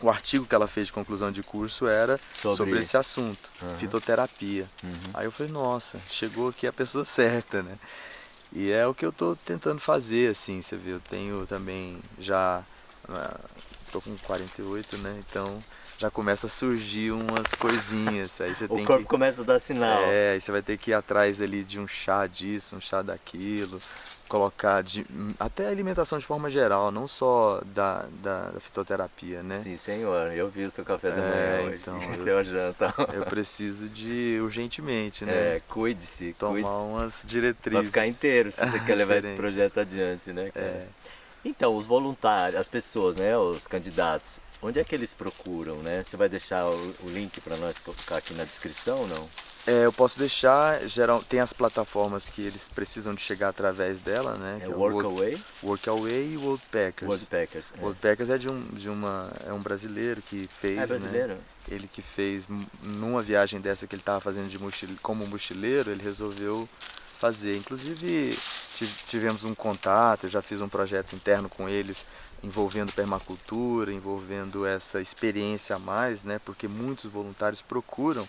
o artigo que ela fez de conclusão de curso era sobre, sobre esse assunto, uhum. fitoterapia. Uhum. Aí eu falei, nossa, chegou aqui a pessoa <laughs> certa, né? E é o que eu estou tentando fazer, assim, você vê, eu tenho também já, estou ah, com 48, né, então já começa a surgir umas coisinhas, aí você o tem corpo que... começa a dar sinal. É, aí você vai ter que ir atrás ali de um chá disso, um chá daquilo, colocar de, até a alimentação de forma geral, não só da, da, da fitoterapia, né? Sim, senhor. Eu vi o seu café da é, manhã hoje, então, <laughs> seu janta. Eu preciso de urgentemente, né? É, cuide-se, Tomar cuide umas diretrizes. Pra ficar inteiro, se você quer levar esse projeto adiante, né? É. Então, os voluntários, as pessoas, né, os candidatos, onde é que eles procuram, né? Você vai deixar o, o link para nós colocar aqui na descrição, não? É, eu posso deixar, geral, tem as plataformas que eles precisam de chegar através dela, né? É, é Workaway? Workaway e Worldpackers. Worldpackers, é. Worldpackers é de um, de uma, é um brasileiro que fez, é brasileiro? Né? Ele que fez, numa viagem dessa que ele estava fazendo de mochile, como mochileiro, ele resolveu fazer. Inclusive, tivemos um contato, eu já fiz um projeto interno com eles envolvendo permacultura, envolvendo essa experiência a mais, né? Porque muitos voluntários procuram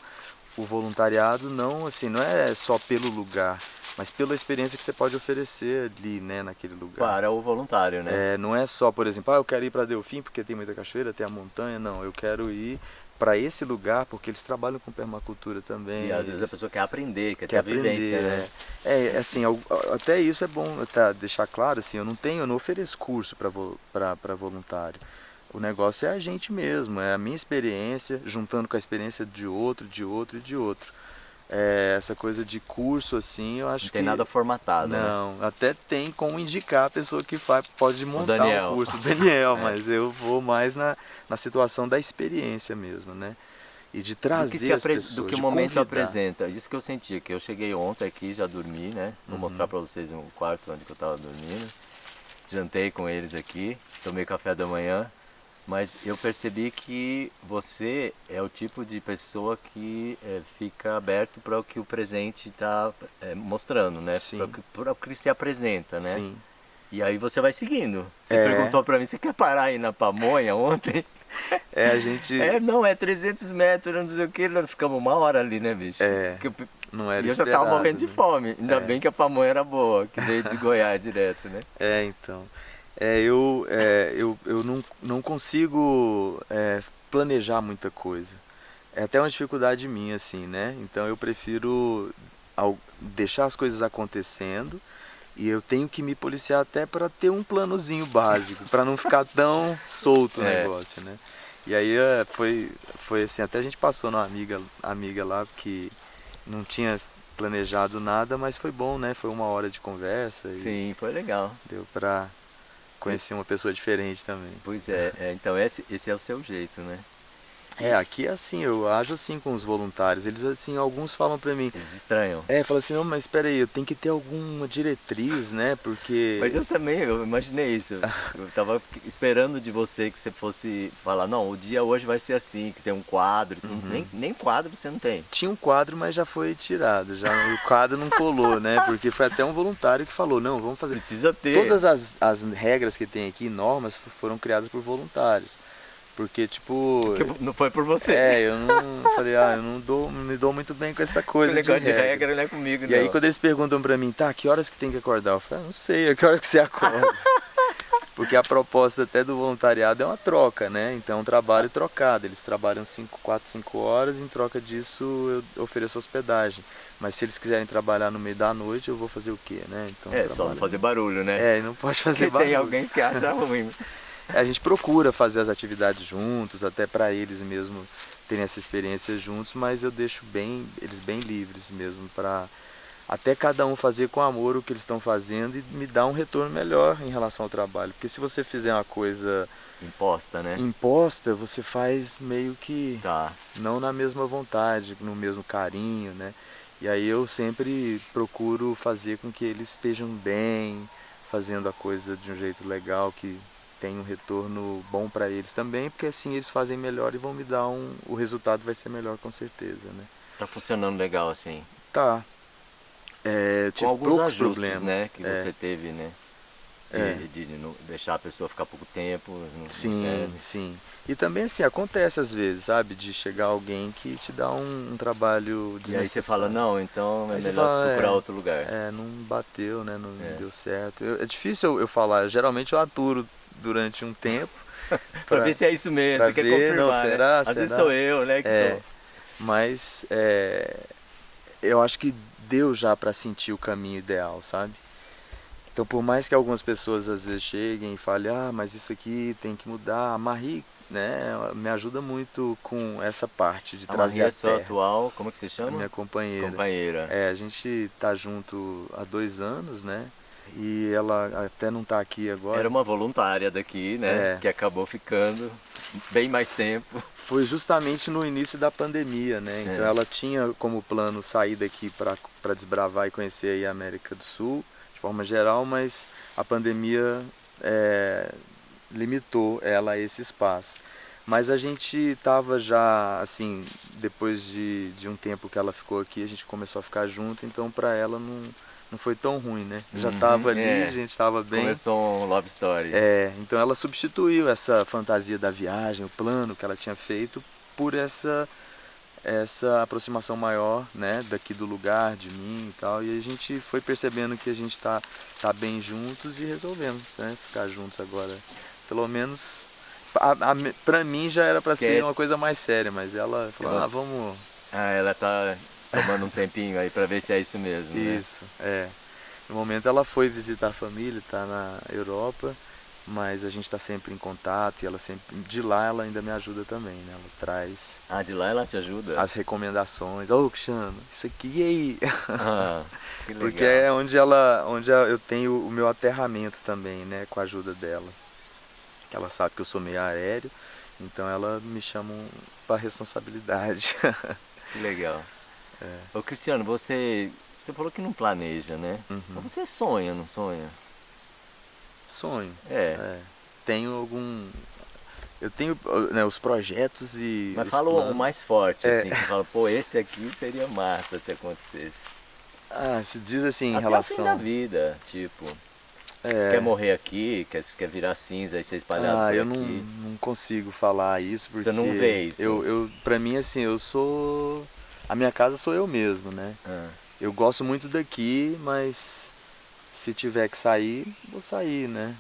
o voluntariado não assim não é só pelo lugar mas pela experiência que você pode oferecer ali né naquele lugar para o voluntário né é, não é só por exemplo ah, eu quero ir para Delfim porque tem muita cachoeira tem a montanha não eu quero ir para esse lugar, porque eles trabalham com permacultura também. E às vezes a pessoa quer aprender, quer, quer ter aprender, vivência, né? É. é, assim, até isso é bom tá, deixar claro, assim, eu não tenho, eu não ofereço curso para voluntário. O negócio é a gente mesmo, é a minha experiência, juntando com a experiência de outro, de outro e de outro. É, essa coisa de curso assim, eu acho não que. tem nada formatado. Né? Não, né? até tem como indicar a pessoa que faz, pode montar o um curso, o Daniel, <laughs> é. mas eu vou mais na, na situação da experiência mesmo, né? E de trazer do que, as pessoas, do que o momento convidar. apresenta. Isso que eu sentia, que eu cheguei ontem aqui, já dormi, né? Vou uhum. mostrar para vocês um quarto onde eu estava dormindo. Jantei com eles aqui, tomei café da manhã, mas eu percebi que você é o tipo de pessoa que é, fica aberto para o que o presente está é, mostrando, né? Para o que se apresenta, né? Sim. E aí você vai seguindo. Você é. perguntou para mim, você quer parar aí na pamonha ontem? <laughs> É, a gente... É, não, é 300 metros, não sei o que, nós ficamos uma hora ali, né, bicho? É, não era E eu já tava morrendo né? de fome, ainda é. bem que a pamonha era boa, que veio de <laughs> Goiás direto, né? É, então é, eu, é, eu, eu não, não consigo é, planejar muita coisa. É até uma dificuldade minha, assim, né? Então eu prefiro deixar as coisas acontecendo e eu tenho que me policiar até para ter um planozinho básico, para não ficar <laughs> tão solto o é. negócio, né? E aí é, foi, foi assim, até a gente passou numa amiga, amiga lá que não tinha planejado nada, mas foi bom, né? Foi uma hora de conversa. Sim, foi legal. Deu para conhecer uma pessoa diferente também. Pois é, é então esse, esse é o seu jeito, né? É, aqui é assim, eu ajo assim com os voluntários. Eles assim, alguns falam para mim. Eles estranham. É, falam assim, não, mas espera aí, eu tenho que ter alguma diretriz, né? Porque. <laughs> Mas eu também, eu imaginei isso. <laughs> eu tava esperando de você que você fosse falar, não, o dia hoje vai ser assim, que tem um quadro. Uhum. Nem, nem quadro você não tem. Tinha um quadro, mas já foi tirado. Já o quadro não colou, né? Porque foi até um voluntário que falou, não, vamos fazer. Precisa ter. Todas as, as regras que tem aqui, normas, foram criadas por voluntários. Porque, tipo. Porque não foi por você. É, eu não. <laughs> falei, ah, eu não, dou, não me dou muito bem com essa coisa. O negócio de, de regra não é comigo, E não. aí, quando eles perguntam pra mim, tá, que horas que tem que acordar? Eu falo, ah, não sei, a que horas que você acorda? <laughs> Porque a proposta até do voluntariado é uma troca, né? Então é um trabalho trocado. Eles trabalham 5, 4, 5 horas, em troca disso eu ofereço hospedagem. Mas se eles quiserem trabalhar no meio da noite, eu vou fazer o quê, né? Então, é, só não fazer barulho, né? É, não pode fazer Porque barulho. tem alguém que acha <laughs> ruim. A gente procura fazer as atividades juntos, até para eles mesmo terem essa experiência juntos, mas eu deixo bem eles bem livres mesmo para até cada um fazer com amor o que eles estão fazendo e me dar um retorno melhor em relação ao trabalho. Porque se você fizer uma coisa imposta, né? Imposta, você faz meio que tá. não na mesma vontade, no mesmo carinho, né? E aí eu sempre procuro fazer com que eles estejam bem, fazendo a coisa de um jeito legal que tem um retorno bom para eles também, porque assim eles fazem melhor e vão me dar um. O resultado vai ser melhor com certeza, né? Tá funcionando legal assim. Tá. É, com alguns ajustes, problemas. né? Que é. você teve, né? De, é. de, de, deixar a pessoa ficar pouco tempo. sim, sim. E também assim, acontece às vezes, sabe? De chegar alguém que te dá um, um trabalho E aí você fala, não, então é aí melhor fala, procurar é, outro lugar. É, não bateu, né? Não, é. deu certo. Eu, é difícil eu, eu falar, geralmente eu aturo durante um tempo. <laughs> para ver se é isso mesmo, você quer confirmar. Não, né? será, né? Às será? vezes sou eu, né? É, sou. Mas é, eu acho que deu já para sentir o caminho ideal, sabe? Então, por mais que algumas pessoas às vezes cheguem e falem, ah, mas isso aqui tem que mudar, a Marie né, me ajuda muito com essa parte de a trazer Marie a é sua atual, como que você chama? A minha companheira. Companheira. É, a gente tá junto há dois anos, né? E ela até não está aqui agora. Era uma voluntária daqui, né? É. Que acabou ficando bem mais tempo. Foi justamente no início da pandemia, né? Então é. ela tinha como plano sair daqui para desbravar e conhecer a América do Sul, de forma geral, mas a pandemia é, limitou ela a esse espaço. Mas a gente estava já, assim, depois de, de um tempo que ela ficou aqui, a gente começou a ficar junto, então para ela não não foi tão ruim, né? Já estava uhum, ali, é. a gente estava bem. Começou um love story. É, então ela substituiu essa fantasia da viagem, o plano que ela tinha feito, por essa essa aproximação maior, né, daqui do lugar, de mim e tal. E a gente foi percebendo que a gente tá, tá bem juntos e resolvemos, né, ficar juntos agora. Pelo menos a, a, pra mim já era pra que ser uma coisa mais séria, mas ela falou, ah, vamos... Ah, ela tá tomando um tempinho aí pra ver se é isso mesmo, né? Isso, é. No momento ela foi visitar a família, tá na Europa, mas a gente está sempre em contato e ela sempre de lá ela ainda me ajuda também, né? Ela traz Ah, de lá ela te ajuda? As recomendações. Ô, oh, Cristiano, isso aqui e aí? Ah, <laughs> que legal. Porque é onde ela onde eu tenho o meu aterramento também, né, com a ajuda dela. Ela sabe que eu sou meio aéreo, então ela me chama para responsabilidade. <laughs> Que legal. É. Ô Cristiano, você você falou que não planeja, né? Uhum. Mas você sonha, não sonha? Sonho. É. é. Tenho algum. Eu tenho né, os projetos e. Mas fala o mais forte, é. assim, que fala, pô, esse aqui seria massa se acontecesse. Ah, se diz assim Até em relação. Assim da vida, tipo. É. Quer morrer aqui, quer, quer virar cinza e ser espalhado ah, por eu aqui. não, não consigo falar isso porque. Você não vê isso? Eu, eu, pra mim, assim, eu sou. A minha casa sou eu mesmo, né? Ah. Eu gosto muito daqui, mas se tiver que sair, vou sair, né?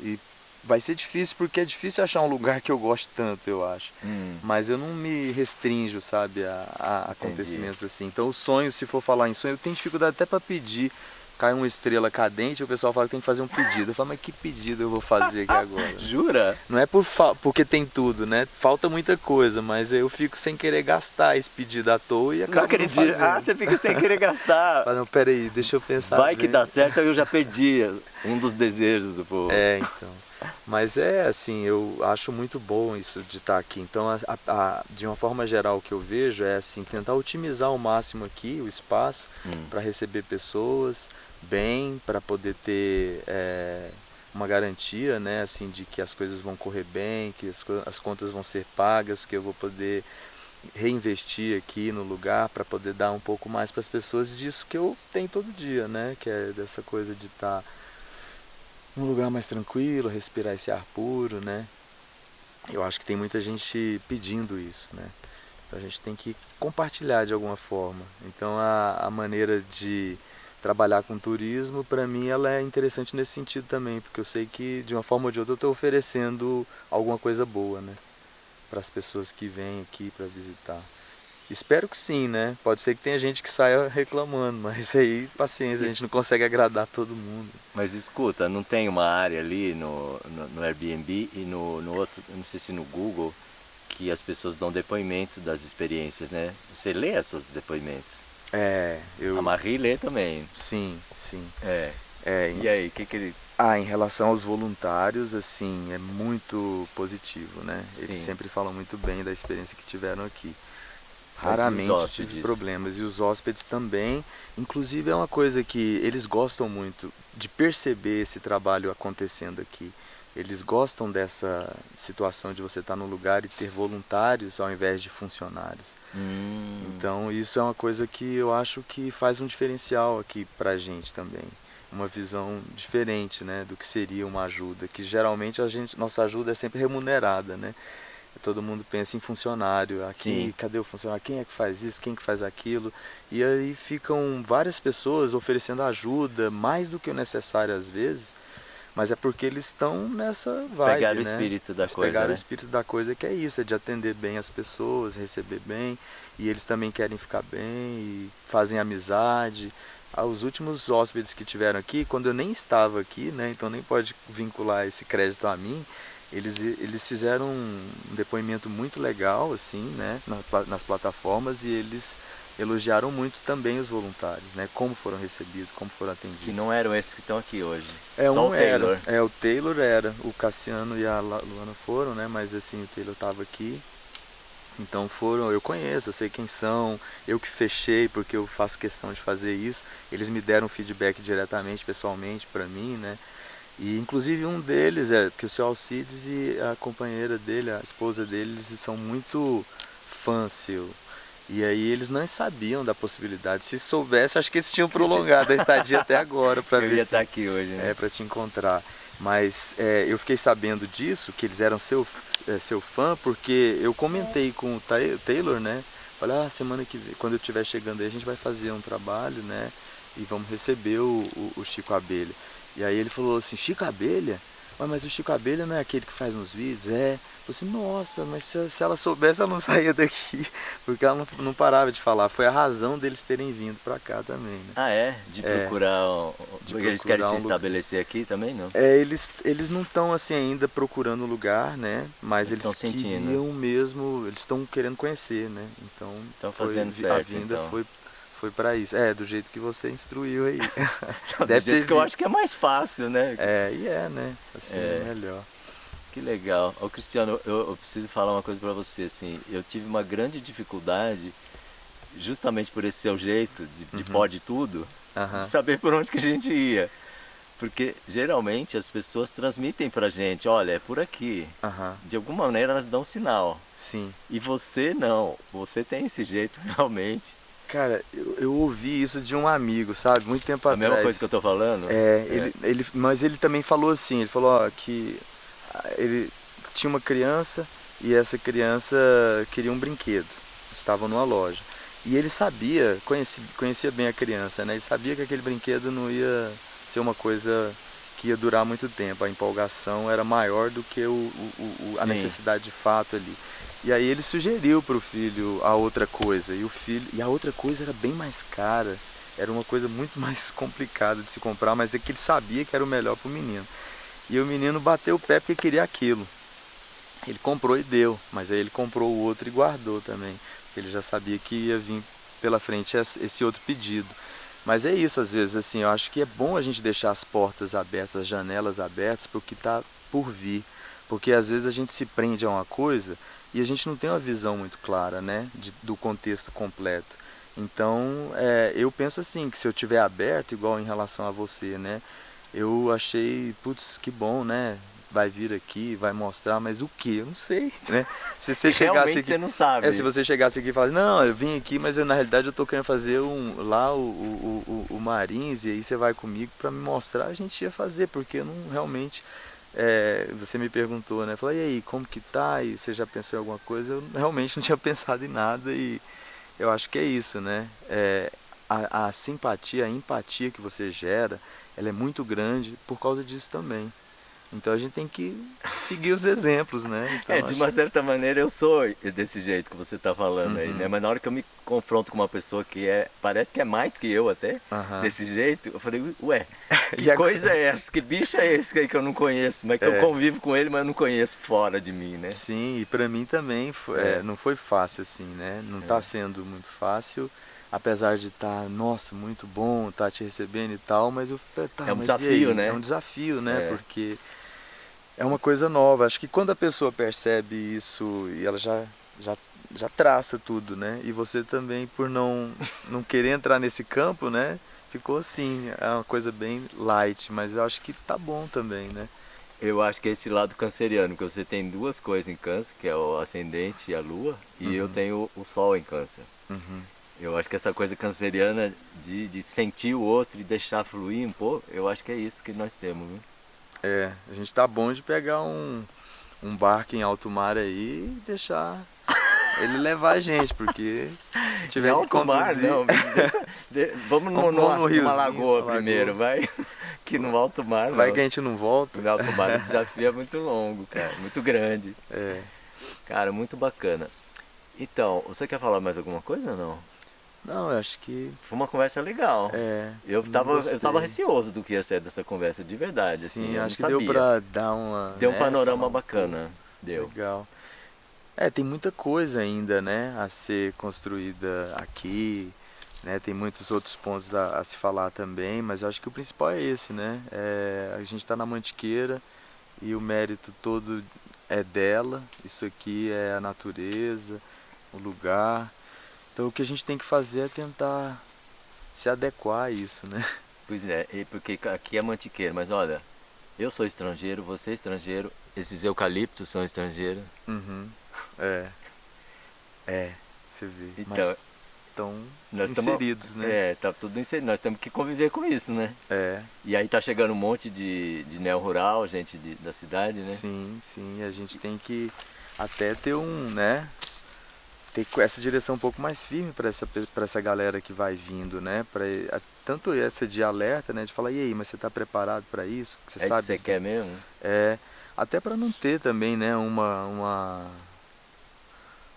E vai ser difícil porque é difícil achar um lugar que eu goste tanto, eu acho. Hum. Mas eu não me restringo, sabe, a, a acontecimentos assim. Então o sonho, se for falar em sonho, eu tenho dificuldade até para pedir cai uma estrela cadente, o pessoal fala que tem que fazer um pedido. Eu falo, mas que pedido eu vou fazer aqui agora? <laughs> Jura? Não é por porque tem tudo, né? Falta muita coisa, mas eu fico sem querer gastar esse pedido à toa e acabo não acredito. Não ah, você fica sem querer gastar. <laughs> Fala, não, peraí, deixa eu pensar. Vai bem. que dá certo, eu já perdi um dos desejos do povo. É, então. Mas é assim, eu acho muito bom isso de estar aqui. Então, a, a, de uma forma geral, o que eu vejo é assim, tentar otimizar ao máximo aqui o espaço hum. para receber pessoas bem, para poder ter é, uma garantia, né, assim, de que as coisas vão correr bem, que as, as contas vão ser pagas, que eu vou poder reinvestir aqui no lugar para poder dar um pouco mais para as pessoas disso que eu tenho todo dia, né, que é dessa coisa de estar tá num lugar mais tranquilo, respirar esse ar puro, né? Eu acho que tem muita gente pedindo isso, né? Então a gente tem que compartilhar de alguma forma. Então a, a maneira de trabalhar com turismo, para mim, ela é interessante nesse sentido também, porque eu sei que de uma forma ou de outra eu estou oferecendo alguma coisa boa, né? Para as pessoas que vêm aqui para visitar. Espero que sim, né? Pode ser que tenha gente que saia reclamando, mas aí, paciência, a gente não consegue agradar todo mundo. Mas escuta, não tem uma área ali no, no, no Airbnb e no, no outro, não sei se no Google, que as pessoas dão depoimento das experiências, né? Você lê esses depoimentos? É, eu... A Marie lê também. Sim, sim. É. é e aí, o que que ele... Ah, em relação aos voluntários, assim, é muito positivo, né? Eles sim. sempre falam muito bem da experiência que tiveram aqui. Raramente tive problemas. E os hóspedes também. Inclusive é uma coisa que eles gostam muito de perceber esse trabalho acontecendo aqui. Eles gostam dessa situação de você estar no lugar e ter voluntários ao invés de funcionários. Hum. Então isso é uma coisa que eu acho que faz um diferencial aqui pra gente também. Uma visão diferente né, do que seria uma ajuda, que geralmente a gente, nossa ajuda é sempre remunerada, né? Todo mundo pensa em funcionário. Aqui, Sim. cadê o funcionário? Quem é que faz isso? Quem é que faz aquilo? E aí ficam várias pessoas oferecendo ajuda, mais do que o necessário às vezes, mas é porque eles estão nessa vibe, Pegaram né? o espírito da eles coisa, Pegaram né? o espírito da coisa que é isso, é de atender bem as pessoas, receber bem, e eles também querem ficar bem e fazem amizade. Ah, os últimos hóspedes que tiveram aqui, quando eu nem estava aqui, né, então nem pode vincular esse crédito a mim, eles, eles fizeram um depoimento muito legal assim, né, nas plataformas e eles elogiaram muito também os voluntários, né, como foram recebidos, como foram atendidos. Que não eram esses que estão aqui hoje. É Só um o Taylor. Era, é o Taylor era, o Cassiano e a Luana foram, né, mas assim o Taylor estava aqui. Então foram, eu conheço, eu sei quem são, eu que fechei porque eu faço questão de fazer isso. Eles me deram feedback diretamente, pessoalmente para mim, né? E inclusive um deles é que o seu Alcides e a companheira dele, a esposa dele, eles são muito fãs seu. E aí eles não sabiam da possibilidade. Se soubesse, acho que eles tinham prolongado a estadia até agora para <laughs> ver. Eu ia se... estar aqui hoje, né? É para te encontrar. Mas é, eu fiquei sabendo disso, que eles eram seu, é, seu fã, porque eu comentei com o Taylor, né? Falei, ah, semana que vem, quando eu estiver chegando aí, a gente vai fazer um trabalho, né? E vamos receber o, o, o Chico Abelha. E aí ele falou assim, Chico Abelha? mas o Chico Abelha não é aquele que faz uns vídeos? É. Falei assim, nossa, mas se, se, ela soubesse, ela não <laughs> saía daqui. Porque ela não, não, parava de falar. Foi a razão deles terem vindo para cá também. Né? Ah, é? De é. procurar. De porque eles querem um se estabelecer lugar. aqui também, não? É, eles, eles não estão assim ainda procurando lugar, né? Mas eles, eles queriam mesmo, eles estão querendo conhecer, né? Então, estão fazendo certo, a vinda então. foi foi para isso. É, do jeito que você instruiu aí. <laughs> <laughs> Deve do jeito que eu acho que é mais fácil, né? É, e é, né? Assim é, é melhor. Que legal. Ô Cristiano, eu, eu preciso falar uma coisa para você, assim, eu tive uma grande dificuldade, justamente por esse seu jeito de, de uhum. pode tudo, uhum. de saber por onde que a gente ia. Porque geralmente as pessoas transmitem pra gente, olha, é por aqui. Uhum. De alguma maneira elas dão um sinal. Sim. E você não. Você tem esse jeito <laughs> realmente. Cara, eu, eu, ouvi isso de um amigo, sabe? Muito tempo a atrás. A mesma coisa que eu tô falando? É, é. Ele, ele, mas ele também falou assim, ele falou ó, que ele tinha uma criança e essa criança queria um brinquedo. Estava numa loja. E ele sabia, conhecia, conhecia bem a criança, né? Ele sabia que aquele brinquedo não ia ser uma coisa que ia durar muito tempo. A empolgação era maior do que o, o, o a necessidade de fato ali. E aí ele sugeriu para o filho a outra coisa. E o filho e a outra coisa era bem mais cara. Era uma coisa muito <laughs> mais complicada de se comprar, mas é que ele sabia que era o melhor para o menino. E o menino bateu o pé porque queria aquilo. Ele comprou e deu, mas aí ele comprou o outro e guardou também. Porque ele já sabia que ia vir pela frente esse outro pedido. Mas é isso, às vezes, assim, eu acho que é bom a gente deixar as portas abertas, as janelas abertas para o que está por vir. Porque às vezes a gente se prende a uma coisa e a gente não tem uma visão muito clara, né, de, do contexto completo. Então, é, eu penso assim, que se eu tiver aberto, igual em relação a você, né, eu achei, putz, que bom, né? Vai vir aqui, vai mostrar, mas o que? Eu não sei, <laughs> né? Se você <laughs> chegasse aqui, você não sabe. É, se você chegasse aqui e falasse, não, eu vim aqui, mas eu, na realidade eu tô querendo fazer um, lá o, o, o, o Marins, e aí você vai comigo para me mostrar, a gente ia fazer, porque eu não realmente. É, você me perguntou, né? Falei, e aí, como que tá? E você já pensou em alguma coisa? Eu realmente <laughs> não tinha pensado em nada e eu acho que é isso, né? É, a, a simpatia, a empatia que você gera, ela é muito grande por causa disso também. Então a gente tem que seguir os exemplos, né? Então, é, de uma certa maneira eu sou desse jeito que você está falando uhum. aí, né? Mas na hora que eu me confronto com uma pessoa que é, parece que é mais que eu até, uhum. desse jeito, eu falei, ué, <laughs> que a... coisa é essa? Que bicho é esse aí que eu não conheço? Mas que é. eu convivo com ele, mas eu não conheço fora de mim, né? Sim, e para mim também foi, é. não foi fácil assim, né? Não está é. sendo muito fácil apesar de estar, tá, nossa, muito bom, estar tá te recebendo e tal, mas eu tá, é um desafio, né? É um desafio, né? É. Porque é uma coisa nova. Acho que quando a pessoa percebe isso e ela já já já traça tudo, né? E você também por não não querer entrar nesse campo, né? Ficou assim, é uma coisa bem light, mas eu acho que tá bom também, né? Eu acho que é esse lado canceriano, que você tem duas coisas em câncer, que é o ascendente e a lua, e uhum. eu tenho o sol em câncer. Uhum. Eu acho que essa coisa canceriana de, de sentir o outro e deixar fluir um pouco, eu acho que é isso que nós temos, viu? É, a gente tá bom de pegar um, um barco em alto mar aí e deixar ele levar a gente, porque se tiver em alto mar, não, deixa, de, vamos no, no, no numa lagoa primeiro, vai. <laughs> Que no alto mar não. Vai que a gente não volta. No alto mar o <laughs> desafio é muito longo, cara, muito grande. É. Cara, muito bacana. Então, você quer falar mais alguma coisa ou não? Não, eu acho que. Foi uma conversa legal. É. Eu tava, eu tava receoso do que ia ser dessa conversa, de verdade. Sim, assim, acho que sabia. deu pra dar uma. Deu um né, panorama bacana. Deu. Legal. É, tem muita coisa ainda, né, a ser construída aqui, né, tem muitos outros pontos a, a se falar também, mas acho que o principal é esse, né, é, a gente está na Mantiqueira e o mérito todo é dela, isso aqui é a natureza, o lugar, então o que a gente tem que fazer é tentar se adequar a isso, né? Pois é, porque aqui é mantiqueiro, mas olha, eu sou estrangeiro, você é estrangeiro, esses eucaliptos são estrangeiros. Uhum. É. É, você vê. Então, mas estão inseridos, tamo, né? É, tá tudo inserido. Nós temos que conviver com isso, né? É. E aí tá chegando um monte de, de neo-rural, gente de, da cidade, né? Sim, sim. A gente tem que até ter um, né? Ter essa direção um pouco mais firme para essa, essa galera que vai vindo, né? Pra, tanto essa de alerta, né? De falar, e aí, mas você está preparado para isso? Você é sabe? Isso você quer mesmo? É, até para não ter também, né? Uma, uma,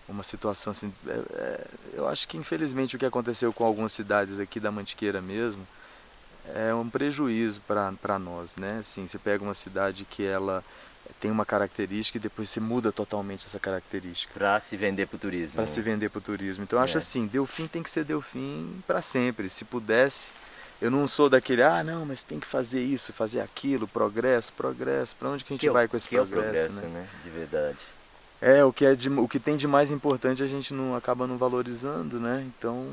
uma situação assim. É, é, eu acho que infelizmente o que aconteceu com algumas cidades aqui da Mantiqueira mesmo é um prejuízo para nós, né? Assim, você pega uma cidade que ela tem uma característica e depois você muda totalmente essa característica. Para se vender para o turismo. Para se vender para o turismo. Então eu acho é. assim, Delfim tem que ser Delfim para sempre. Se pudesse, eu não sou daquele, ah, não, mas tem que fazer isso, fazer aquilo, progresso, progresso. Para onde que a gente que é vai com esse que progresso, é o progresso, né? né? De verdade. É, o que, é de, o que tem de mais importante a gente não acaba não valorizando, né? Então,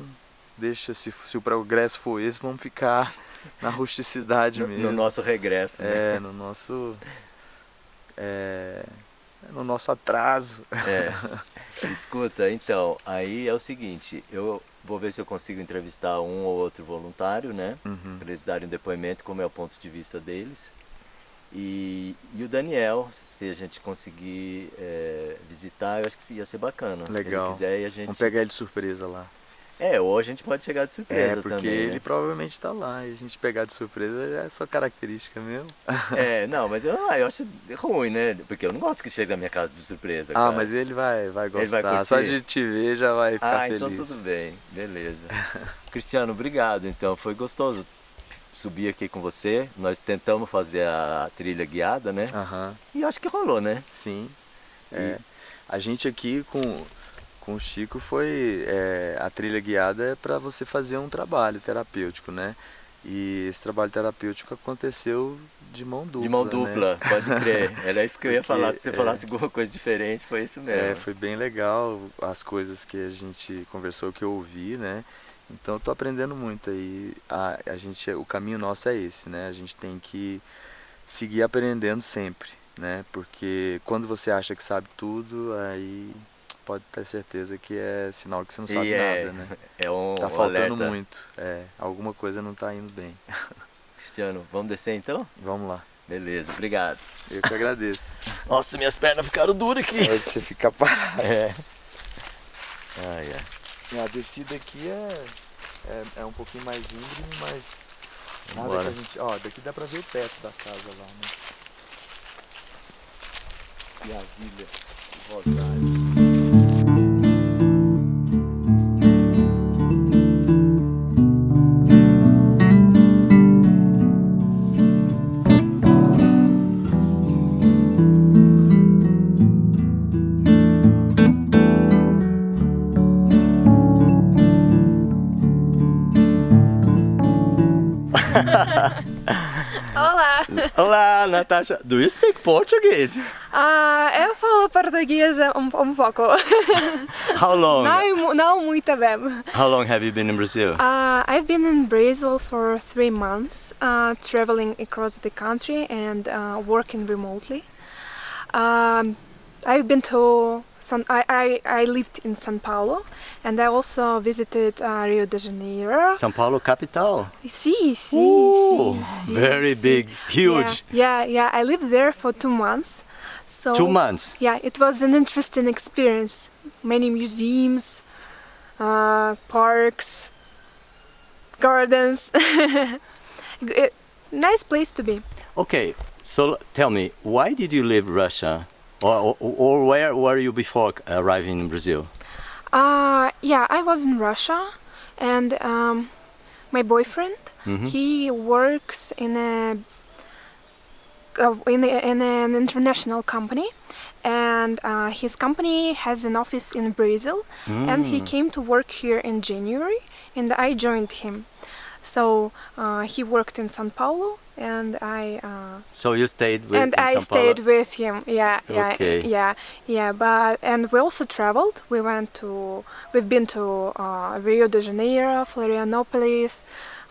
deixa, se, se o progresso for esse, vamos ficar <laughs> na rusticidade no, mesmo. No nosso regresso, né? É, no nosso é, no nosso atraso. É. <laughs> Escuta, então, aí é o seguinte, eu vou ver se eu consigo entrevistar um ou outro voluntário, né? Uhum. Para eles darem um depoimento, como é o ponto de vista deles. E, e o Daniel, se a gente conseguir é, visitar, eu acho que ia ser bacana. Legal. Se ele quiser, a gente... Vamos pegar ele de surpresa lá. É, ou a gente pode chegar de surpresa É, porque também, ele né? provavelmente está lá e a gente pegar de surpresa é só característica mesmo. É, <laughs> não, mas eu, ah, eu acho ruim, né? Porque eu não gosto que chegue na minha casa de surpresa. Ah, mas ele vai, vai gostar. Vai só de te ver já vai ficar ah, feliz. Ah, então tudo bem, beleza. <laughs> Cristiano, obrigado. Então, foi gostoso subir aqui com você. Nós tentamos fazer a trilha guiada, né? Uhum. E acho que rolou, né? Sim. É. A gente aqui com com o Chico foi é, a trilha guiada é para você fazer um trabalho terapêutico, né? E esse trabalho terapêutico aconteceu de mão dupla. De mão né? dupla, né? pode crer. <laughs> Era isso que eu ia Porque, falar. Se você é, falasse alguma coisa diferente, foi isso mesmo. É, foi bem legal as coisas que a gente conversou, que eu ouvi, né? Então eu tô aprendendo muito aí. A, a gente, o caminho nosso é esse, né? A gente tem que seguir aprendendo sempre, né? Porque quando você acha que sabe tudo, aí pode ter certeza que é sinal que você não sabe é, nada, né? <laughs> É um Tá faltando alerta. muito. É, alguma coisa não tá indo bem. <laughs> Cristiano, vamos descer então? Vamos lá. Beleza, obrigado. Eu que agradeço. <laughs> Nossa, minhas pernas ficaram duras aqui. Pode você ficar parado. É. Ai, ai. A descida aqui é, é, é um pouquinho mais íngreme, mas nada Bora. que a gente. Ó, daqui dá pra ver o teto da casa lá, né? E a vilha, o rosário. Natasha. Do you speak Portuguese? Uh, eu falo português um, um pouco. <laughs> How long? Não, não muito bem. How long have you been in Brazil? Uh, I've been in Brazil for three months, uh, traveling across the country and uh, working remotely. Um, I've been to San, I, I, I lived in São Paulo and I also visited uh, Rio de Janeiro. São Paulo capital? Sí, Ooh, sí, sí. Very sí. big, huge. Yeah, yeah, yeah, I lived there for two months. So two months? Yeah, it was an interesting experience. Many museums, uh, parks, gardens. <laughs> nice place to be. Okay, so tell me, why did you leave Russia? Or, or, where were you before arriving in Brazil? Uh, yeah, I was in Russia, and um, my boyfriend, mm -hmm. he works in a, uh, in, a, in an international company, and uh, his company has an office in Brazil, mm. and he mm. came to work here in January, and I joined him. So uh, he worked in São Paulo, and I. Uh, so you stayed with. And I stayed with him. Yeah, yeah, okay. yeah, yeah. But and we also traveled. We went to. We've been to uh, Rio de Janeiro, Florianopolis,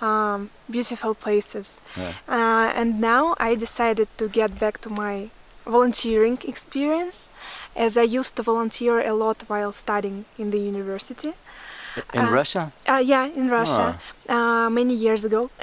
um, beautiful places. Yeah. Uh, and now I decided to get back to my volunteering experience, as I used to volunteer a lot while studying in the university. In uh, Russia? Uh, yeah, in Russia, oh. many years ago. <laughs>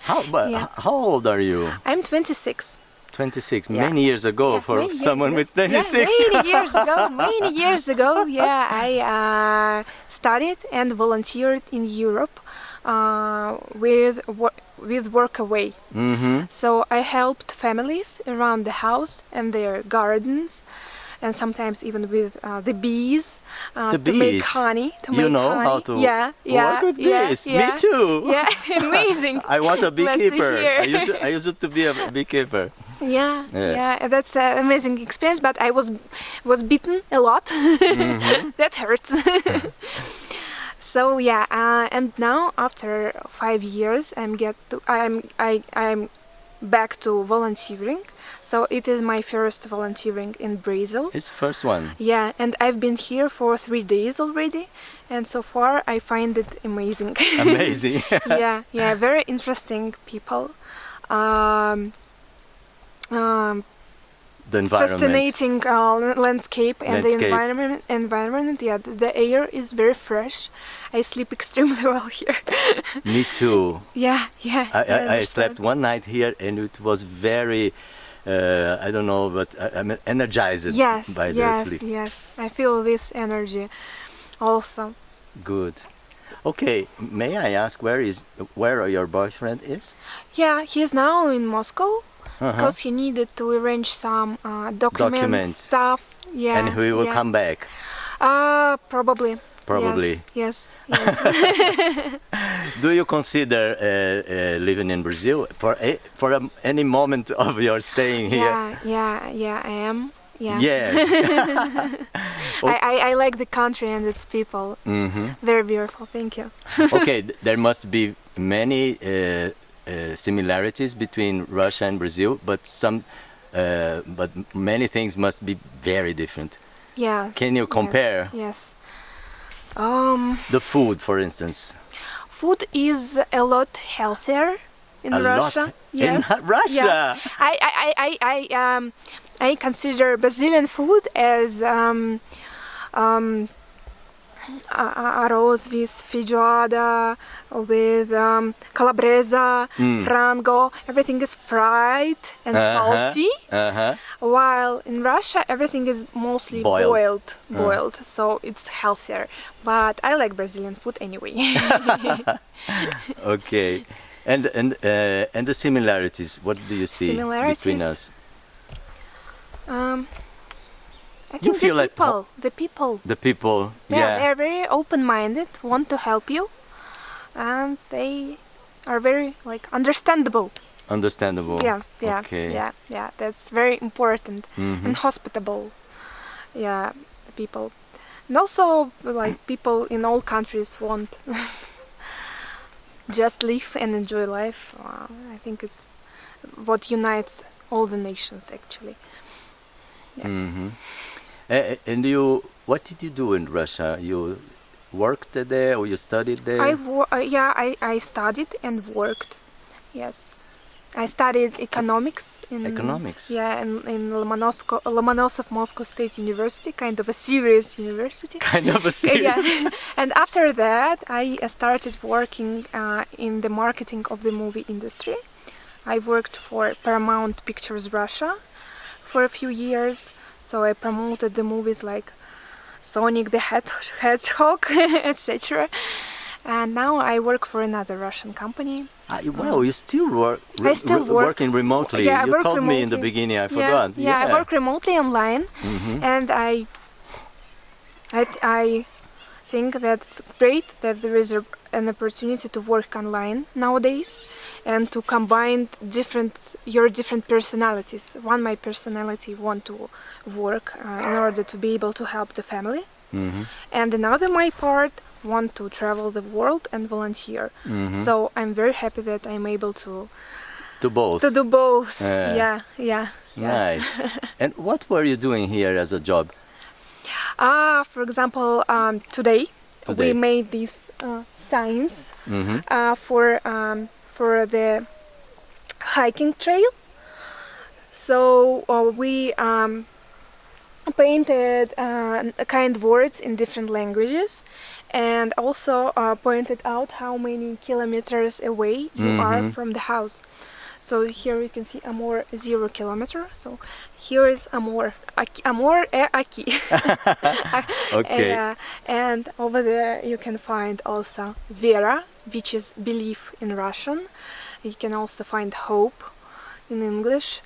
how, but yeah. how old are you? I'm 26. 26, Yeah. many years ago Yeah, for years someone ago. with 26. Yeah, many years ago, <laughs> many years ago, yeah, I uh, studied and volunteered in Europe uh, with wor- with Workaway. hmm So I helped families around the house and their gardens, and sometimes even with uh, the bees uh, The to make honey. To You make know honey. how to yeah, yeah, work with yeah, bees. Yeah, Me too. Yeah, <laughs> <laughs> amazing. I was a <laughs> beekeeper. I used, to, I used to be a beekeeper. Yeah, Yeah. yeah, that's an amazing experience. But I was was bitten a lot. Mm-hmm. that hurts. so yeah, uh, and now after five years, I'm get to, I'm I I'm back to volunteering. So it is my first volunteering in Brazil. It's first one. Yeah, and I've been here for three days already, and so far I find it amazing. <laughs> Amazing. <laughs> yeah, yeah, very interesting people. Um, um, the environment. fascinating uh, landscape and the environment. Environment, yeah, the, the air is very fresh. I sleep <laughs> extremely well here. Me too. yeah, yeah. I, I, I slept one night here and it was very, uh, I don't know, but I, I'm energized Yes, by yes, the sleep. yes. yes, I feel this energy, also. Good. Okay, may I ask where is where your boyfriend is? Yeah, he's now in Moscow Uh-huh. because he needed to arrange some uh, documents, Documents. stuff. Yeah, and he will yeah. come back. Uh, probably. Probably. Yes. Yes. Yes. <laughs> Do you consider uh, uh, living in Brazil for a, for a, any moment of your staying here? yeah. Yeah. Yeah. I am. Yeah. Yeah. <laughs> <laughs> I, I, I like the country and its people. hmm Very beautiful. Thank you. okay, th- there must be many uh, uh, similarities between Russia and Brazil, but some, uh, but many things must be very different. Yes. Can you yes, compare? Yes. Um, The food, for instance. food is a lot healthier in A Russia. in Yes. <laughs> Russia? Yes. I, I, I, I, I, um, I consider Brazilian food as um, um, arroz with feijoada, with um, calabresa, Mm. frango. Everything is fried and Uh-huh. salty. Uh-huh. While in Russia, everything is mostly Boiled. boiled, Uh. so it's healthier. But I like Brazilian food anyway. <laughs> Okay. And and uh, and the similarities. What do you see between us? um, I You think feel the people, the people, The people. yeah, yeah. they're very open-minded, want to help you, and they are very like understandable. Understandable. Yeah, yeah, Okay. yeah, yeah. That's very important mm -hmm. and hospitable. Yeah, people, and also like <clears throat> people in all countries want <laughs> just live and enjoy life. Uh, I think it's what unites all the nations actually. Yeah. hmm and you, what did you do in Russia? You worked there or you studied there? I uh, yeah, I, I studied and worked. Yes, I studied economics in Economics? Yeah, in, in Lomonosov, Lomonosov Moscow State University, kind of a serious university. <laughs> kind of a <laughs> serious. yeah. <laughs> and after that, I uh, started working uh, in the marketing of the movie industry. I worked for Paramount Pictures Russia for a few years, so I promoted the movies like Sonic the Hedgehog, <laughs> etc. And now I work for another Russian company. Ah, you- wow, you still work. I still work- working remotely. Yeah, I you work told me in the beginning. I Yeah, forgot. Yeah, I work remotely online, Mhm. and I, I, I think that's great that there is a, an opportunity to work online nowadays, and to combine different your different personalities. One, my personality want to work uh, in order to be able to help the family, Mhm. and another my part want to travel the world and volunteer. Mhm. So I'm very happy that I'm able to to both. to do both. Yeah. yeah, yeah. yeah. Nice. <laughs> and what were you doing here as a job? Ah, for example, um, today, Today. we made these uh, signs hmm uh, for um, for the hiking trail. So uh, we um, painted uh, kind words in different languages, and also uh, pointed out how many kilometers away you are Mhm. from the house. So here you can see a more zero kilometer. So here is Amor, aqui, Amor é aqui. Ok. Uh, and over there you can find also Vera, which is belief in Russian. You can also find hope in English,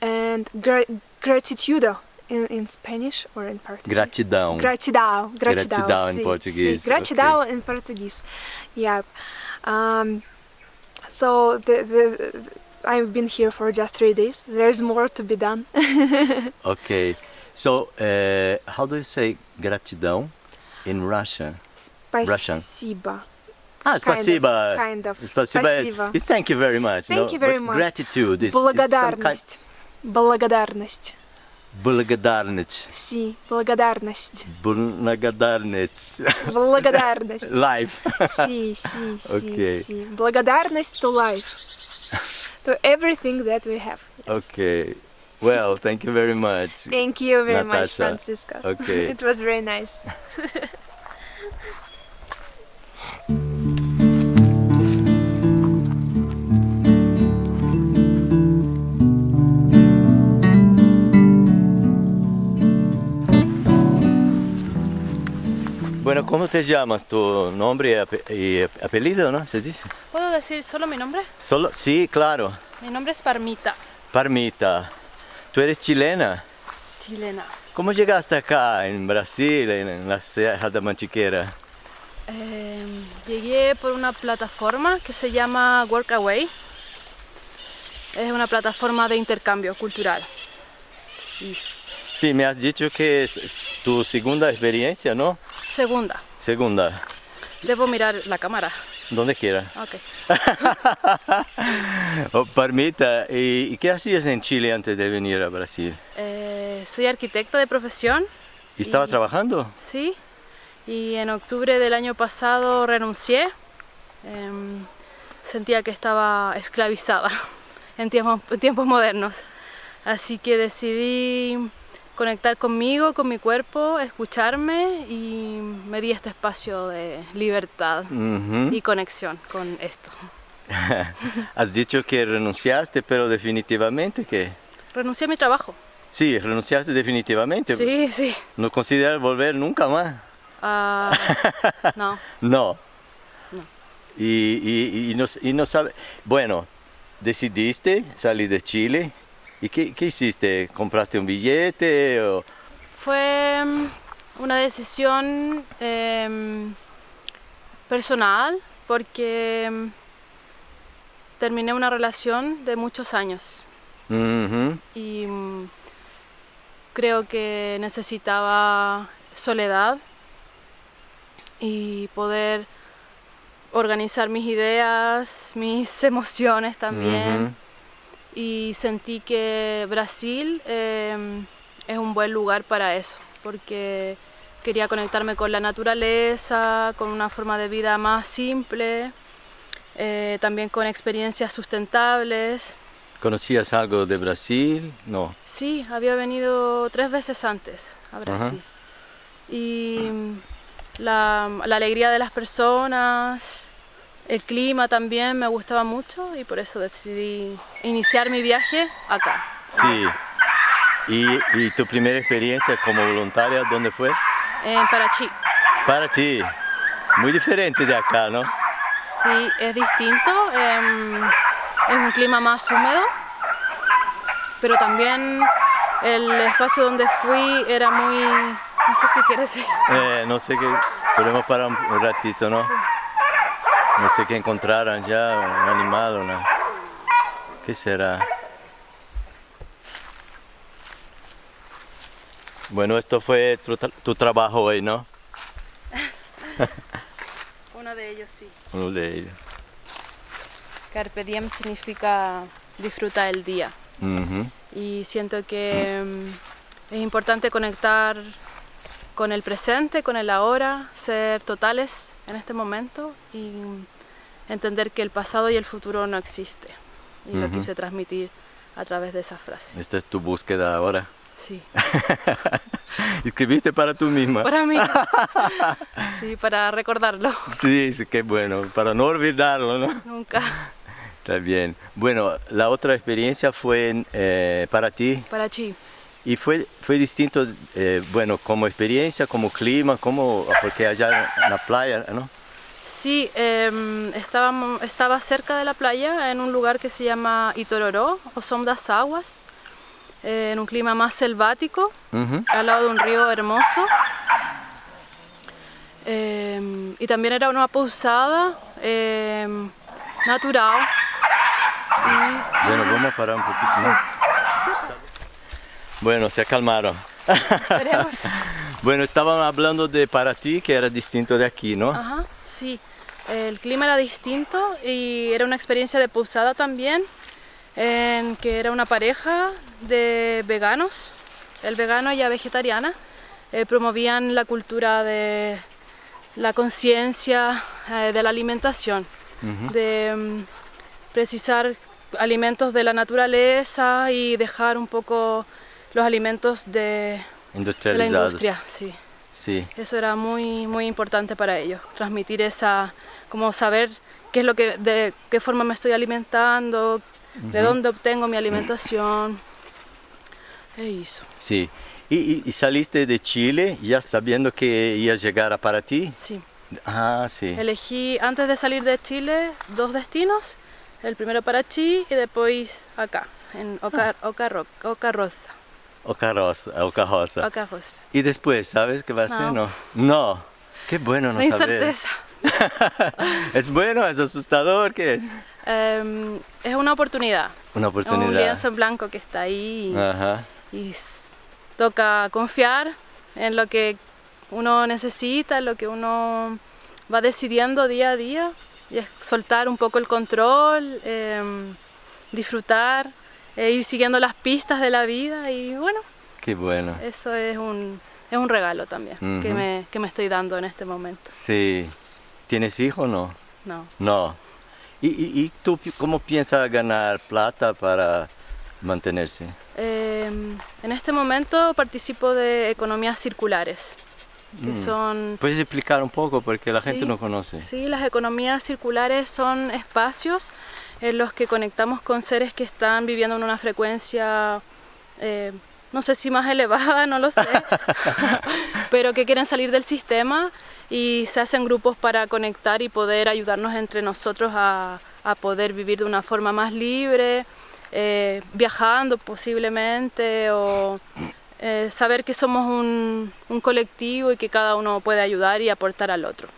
and gra- gratitude in, in Spanish or in Portuguese. Gratidão. Gratidão, gratidão. Gratidão em sim, português, sim, gratidão em português. Yep. Um, so the, the, I've been here for just three days. There's more to be done. <laughs> Okay. So, uh, how do you say gratidão in Russian? Russian. Спасибо. Ah, spasiba. kind of. Spasiba. Спасибо. is thank you very much. Thank no? you very But much. Gratitude is, is some kind... Благодарность. Благодарность. Благодарность. Си, благодарность. Благодарность. Благодарность. <laughs> Life. Си, си, <laughs> си, Okay. си. Благодарность to life. To everything that we have. okay. Well, thank you very much. Thank you very much, Natasha. Francisco. <laughs> Okay. it was very nice. <laughs> Bueno, ¿cómo te llamas? Tu nombre y, ape- y apellido, ¿no? ¿Se dice? ¿Puedo decir solo mi nombre? Solo, sí, claro. Mi nombre es Parmita, Parmita. Tú eres chilena. chilena. ¿Cómo llegaste acá en Brasil, en, la Serra da Mantiqueira? Eh, llegué por una plataforma que se llama Workaway. Es una plataforma de intercambio cultural. Y Sí, me has dicho que es tu segunda experiencia, ¿no? Segunda, Segunda. debo mirar la cámara. Donde quiera. Ok. <laughs> Oh, Parmita, ¿y, qué hacías en Chile antes de venir a Brasil? Eh, soy arquitecta de profesión, ¿Y estabas Y- trabajando? sí. Y en octubre del año pasado renuncié. Em, sentía que estaba esclavizada <laughs> en tiempos, en tiempos modernos. Así que decidí conectar conmigo, con mi cuerpo, escucharme y me di este espacio de libertad y conexión con esto. <laughs> Has dicho que renunciaste, pero definitivamente que... Renuncié a mi trabajo. Sí, renunciaste definitivamente. Sí, sí. ¿No consideras volver nunca más? <laughs> No, No. No. Y, y, y no, y no sabe... Bueno, decidiste salir de Chile. ¿Y qué, qué hiciste? ¿Compraste un billete? O... Fue mm, una decisión em, personal porque mm, terminé una relación de muchos años y mm, creo que necesitaba soledad y poder organizar mis ideas, mis <laughs> emociones también. Y sentí que Brasil eh, es un buen lugar para eso, porque quería conectarme con la naturaleza, con una forma de vida más simple, eh, también con experiencias sustentables. ¿Conocías algo de Brasil? No. Sí, había venido tres veces antes a Brasil. Y la, la alegría de las personas, el clima también me gustaba mucho y por eso decidí iniciar mi viaje acá. Sí. ¿Y, y tu primera experiencia como voluntaria dónde fue? En Parachi. Para ti. Muy diferente de acá, ¿no? Sí, es distinto. em, es un clima más húmedo, pero también el espacio donde fui era muy... No sé si quieres decir. Eh, no sé qué. Podemos parar un, un ratito, ¿no? No sé qué encontraron ya, un animal, una. ¿Qué será? Bueno, esto fue tu, tra- tu trabajo hoy, ¿no? <laughs> Uno de ellos sí. Uno de ellos. Carpe diem significa disfruta el día. Y siento que mm, es importante conectar con el presente, con el ahora, ser totales en este momento y entender que el pasado y el futuro no existe. Y lo Ujú. quise transmitir a través de esa frase. Esta es tu búsqueda ahora. Sí, <laughs> Escribiste para tú misma. para mí. <laughs> Sí, para recordarlo. Sí, sí, qué bueno, para no olvidarlo, ¿no? Nunca. Está bien. Bueno, la otra experiencia fue eh, para ti. Para ti. Y fue, fue distinto, eh, bueno, como experiencia, como clima, como, porque allá en la playa, ¿no? Sí, eh, estábamos, estaba cerca de la playa, en un lugar que se llama Itororó, o Som das Aguas, eh, en un clima más selvático, al lado de un río hermoso. Em, y también era una posada em, natural. Bueno, vamos a parar un poquito más. Bueno, se acalmaron. <laughs> bueno, estaban hablando de para ti que era distinto de aquí, ¿no? Ajá, sí. El clima era distinto y era una experiencia de posada también, en que era una pareja de veganos, el vegano y la vegetariana, eh, promovían la cultura de la conciencia eh, de la alimentación, de mm, precisar alimentos de la naturaleza y dejar un poco los alimentos de, de la industria. Sí. Sí. Eso era muy, muy importante para ellos, transmitir esa, como saber qué es lo que, de qué forma me estoy alimentando, de dónde obtengo mi alimentación. <clears throat> Eso. Sí. ¿Y, saliste de Chile ya sabiendo que iba a llegar a para ti? Sí. Ah, sí. Elegí antes de salir de Chile dos destinos, el primero para Chile y después acá, en Oca, ah. Oca, Oca Rosa. Oca Rosa, Oca Rosa. Oca Rosa. ¿Y después sabes qué va a ser? No. No. Qué bueno no, saber. incerteza. <laughs> ¿Es bueno? ¿Es asustador? ¿Qué em, es una oportunidad. Una oportunidad. Un lienzo en blanco que está ahí. Ajá. y toca confiar en lo que uno necesita, en lo que uno va decidiendo día a día y soltar un poco el control, em, disfrutar, e ir siguiendo las pistas de la vida y bueno. Qué bueno. Eso es un, es un regalo también que, me, que me estoy dando en este momento. Sí. ¿Tienes hijos o no? No. No. ¿Y, y, tú cómo piensas ganar plata para mantenerse? Em, en este momento participo de economías circulares. Que mm. son... ¿Puedes explicar un poco? Porque la gente no conoce. Sí, las economías circulares son espacios en los que conectamos con seres que están viviendo en una frecuencia, eh, no sé si más <laughs> elevada, no lo sé, <laughs> pero que quieren salir del sistema y se hacen grupos para conectar y poder ayudarnos entre nosotros a, a poder vivir de una forma más libre, eh, viajando posiblemente o eh, saber que somos un, un, colectivo y que cada uno puede ayudar y aportar al otro.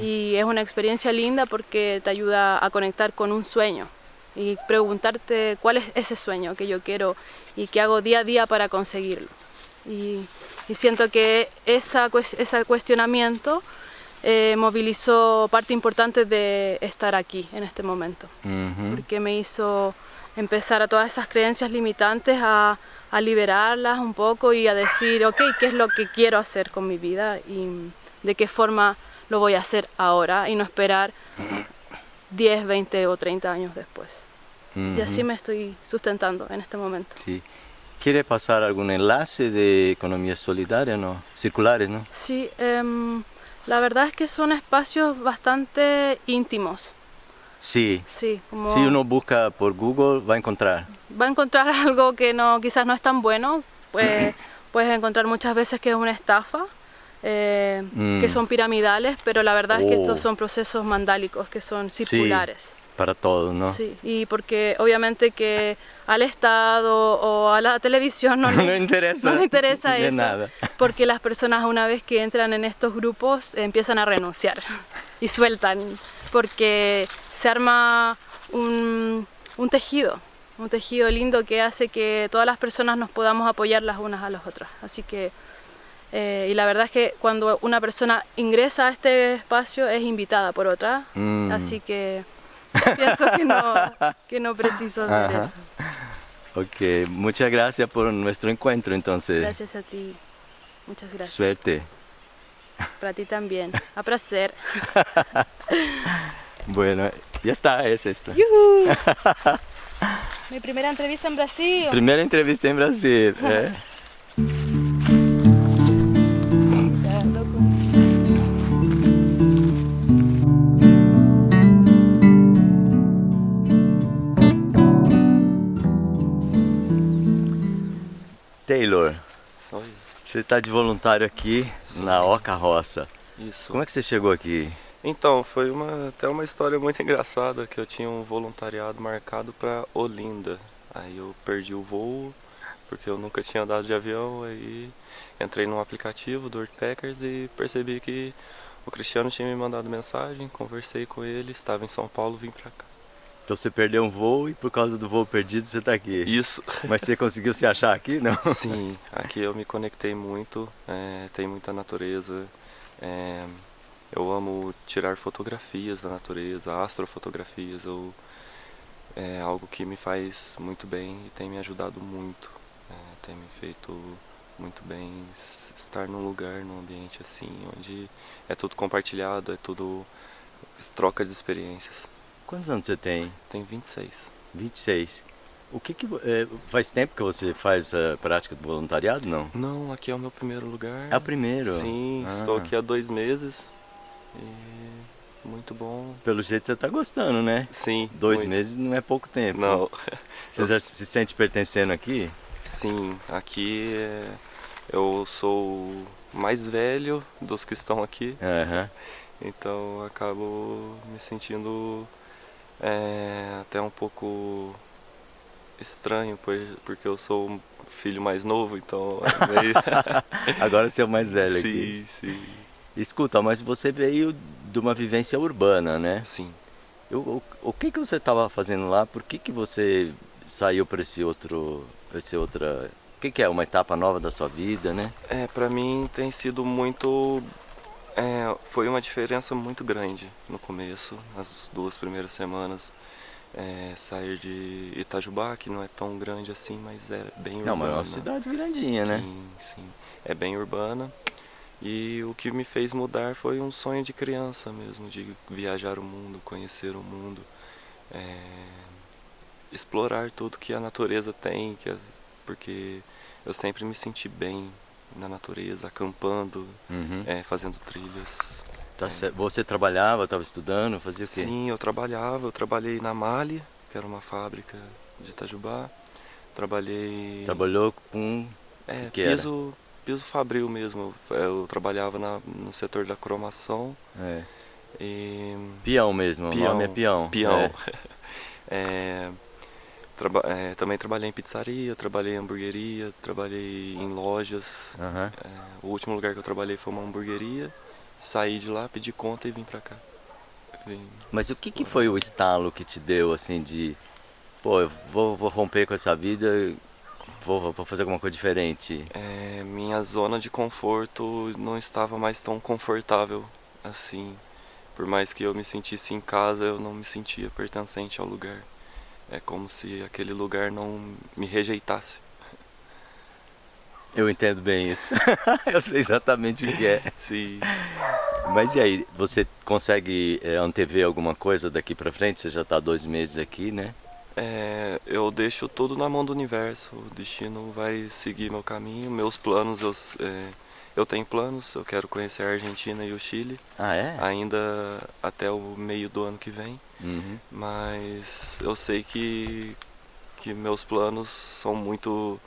Y es una experiencia linda porque te ayuda a conectar con un sueño y preguntarte cuál es ese sueño que yo quiero y que hago día a día para conseguirlo. Y, y siento que esa, ese cuestionamiento eh, movilizó parte importante de estar aquí en este momento, porque me hizo empezar a todas esas creencias limitantes a, a, liberarlas un poco y a decir, ok, ¿qué es lo que quiero hacer con mi vida y de qué forma lo voy a hacer ahora y no esperar 10, 20 o 30 años después? Y así me estoy sustentando en este momento. Sí. ¿Quiere pasar algún enlace de economía solidaria, no? Circulares, ¿no? Sí, em, la verdad es que son espacios bastante íntimos. Sí. Sí, como... Si uno busca por Google va a encontrar. Va a encontrar <laughs> algo que no, quizás no es tan bueno. Pues, <clears throat> puedes encontrar muchas veces que es una estafa, eh, que mm. son piramidales, pero la verdad es que estos oh. son procesos mandálicos, que son circulares. para todos, ¿no? Sí, y porque obviamente que al Estado o a la televisión no, <laughs> no, interesa, no interesa eso, nada. porque las personas una vez que entran en estos grupos empiezan a renunciar <laughs> y sueltan, porque se arma un, un tejido, un tejido lindo que hace que todas las personas nos podamos apoyar las unas a las otras. Así que, eh, y la verdad es que cuando una persona ingresa a este espacio es invitada por otra, mm. así que pienso que no, <laughs> que no preciso hacer eso. Ok, muchas gracias por nuestro encuentro entonces. Gracias a ti, muchas gracias. Suerte. Para ti también, a placer. <laughs> bueno, ya está, es esto. <laughs> Mi primera entrevista en Brasil. Primera entrevista en Brasil. ¿eh? Você está de voluntário aqui Sim. na Oca Roça. Isso. Como é que você chegou aqui? Então, foi uma, até uma história muito <laughs> engraçada que eu tinha um voluntariado marcado para Olinda. Aí eu perdi o voo porque eu nunca tinha andado de avião, aí entrei num aplicativo do Packers e percebi que o Cristiano tinha me mandado mensagem, conversei com ele, estava em São Paulo, vim para cá. Então você perdeu um voo e por causa do voo perdido você está aqui. Isso. Mas você conseguiu se achar aqui, não? <laughs> Sim, aqui eu me conectei muito, é, tem muita natureza. É, eu amo tirar fotografias da natureza, astrofotografias. Eu, é algo que me faz muito bem e tem me ajudado muito. É, tem me feito muito bem estar num lugar, num ambiente assim, onde é tudo compartilhado, é tudo troca de experiências. Quantos anos você tem? Tenho 26. 26. O que que é, faz tempo que você faz a prática do voluntariado, não? Não, aqui é o meu primeiro lugar. É o primeiro? Sim, ah. estou aqui há dois meses. E muito bom. Pelo jeito você está gostando, né? Sim. Dois muito. meses não é pouco tempo. Não. <laughs> Você já se sente pertencendo aqui? Sim, aqui é... eu sou mais velho dos que estão aqui. Uhum. Então acabo me sentindo é, até um pouco estranho, porque eu sou um filho mais novo, então é meio... <laughs> Agora você é o mais velho sim, aqui. Sim, sim. Escuta, mas você veio de uma vivência urbana, né? Sim. Eu, o, o que que você estava fazendo lá? Por que que você saiu para esse outro, esse outra... O que que é? Uma etapa nova da sua vida, né? É, para mim tem sido muito é, foi uma diferença muito grande no começo, nas duas primeiras semanas. É, sair de Itajubá, que não é tão grande assim, mas é bem urbana. Não, mas é uma cidade grandinha, sim, né? Sim, sim. É bem urbana. E o que me fez mudar foi um sonho de criança mesmo, de viajar o mundo, conhecer o mundo, é, explorar tudo que a natureza tem, que, porque eu sempre me senti bem na natureza, acampando, uhum. é, fazendo trilhas. Tá é. Você trabalhava, estava estudando, fazia o quê? Sim, eu trabalhava, eu trabalhei na Mali, que era uma fábrica de Itajubá. Trabalhei... Trabalhou com... É, que piso, era? piso fabril mesmo. Eu, eu trabalhava na, no setor da cromação. É. E... Peão mesmo, peão, o nome é peão. Peão. É. <laughs> é Traba é, também trabalhei em pizzaria, trabalhei em hamburgueria, trabalhei em lojas. Uhum. É, o último lugar que eu trabalhei foi uma hamburgueria. Saí de lá, pedi conta e vim pra cá. Vim... Mas o que, que foi o estalo que te deu, assim, de... Pô, eu vou, vou romper com essa vida, vou, vou fazer alguma coisa diferente? É, minha zona de conforto não estava mais tão confortável assim. Por mais que eu me sentisse em casa, eu não me sentia pertencente ao lugar. É como se aquele lugar não me rejeitasse. Eu entendo bem isso. <laughs> eu sei exatamente o que é. Sim. Mas e aí, você consegue é, antever alguma coisa daqui para frente? Você já está dois meses aqui, né? É, eu deixo tudo na mão do universo. O destino vai seguir meu caminho. Meus planos, eu, é, eu tenho planos. Eu quero conhecer a Argentina e o Chile. Ah, é? Ainda até o meio do ano que vem. Uhum. Mas eu sei que, que meus planos são muito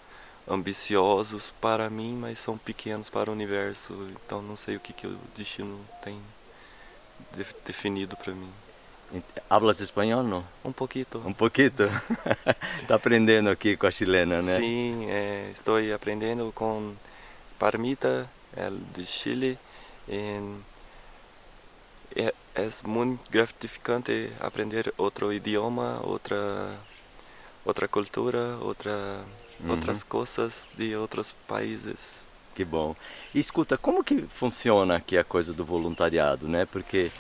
ambiciosos para mim, mas são pequenos para o universo. Então não sei o que, que o destino tem de, definido para mim. Hablas espanhol, não? Um pouquinho. Um pouquinho? Está <laughs> aprendendo aqui com a chilena, né? Sim, é, estou aprendendo com Parmita, de Chile. En, é, é muito gratificante aprender outro idioma, outra outra cultura, outra uhum. outras coisas de outros países. Que bom. E escuta, como que funciona aqui a coisa do voluntariado, né? Porque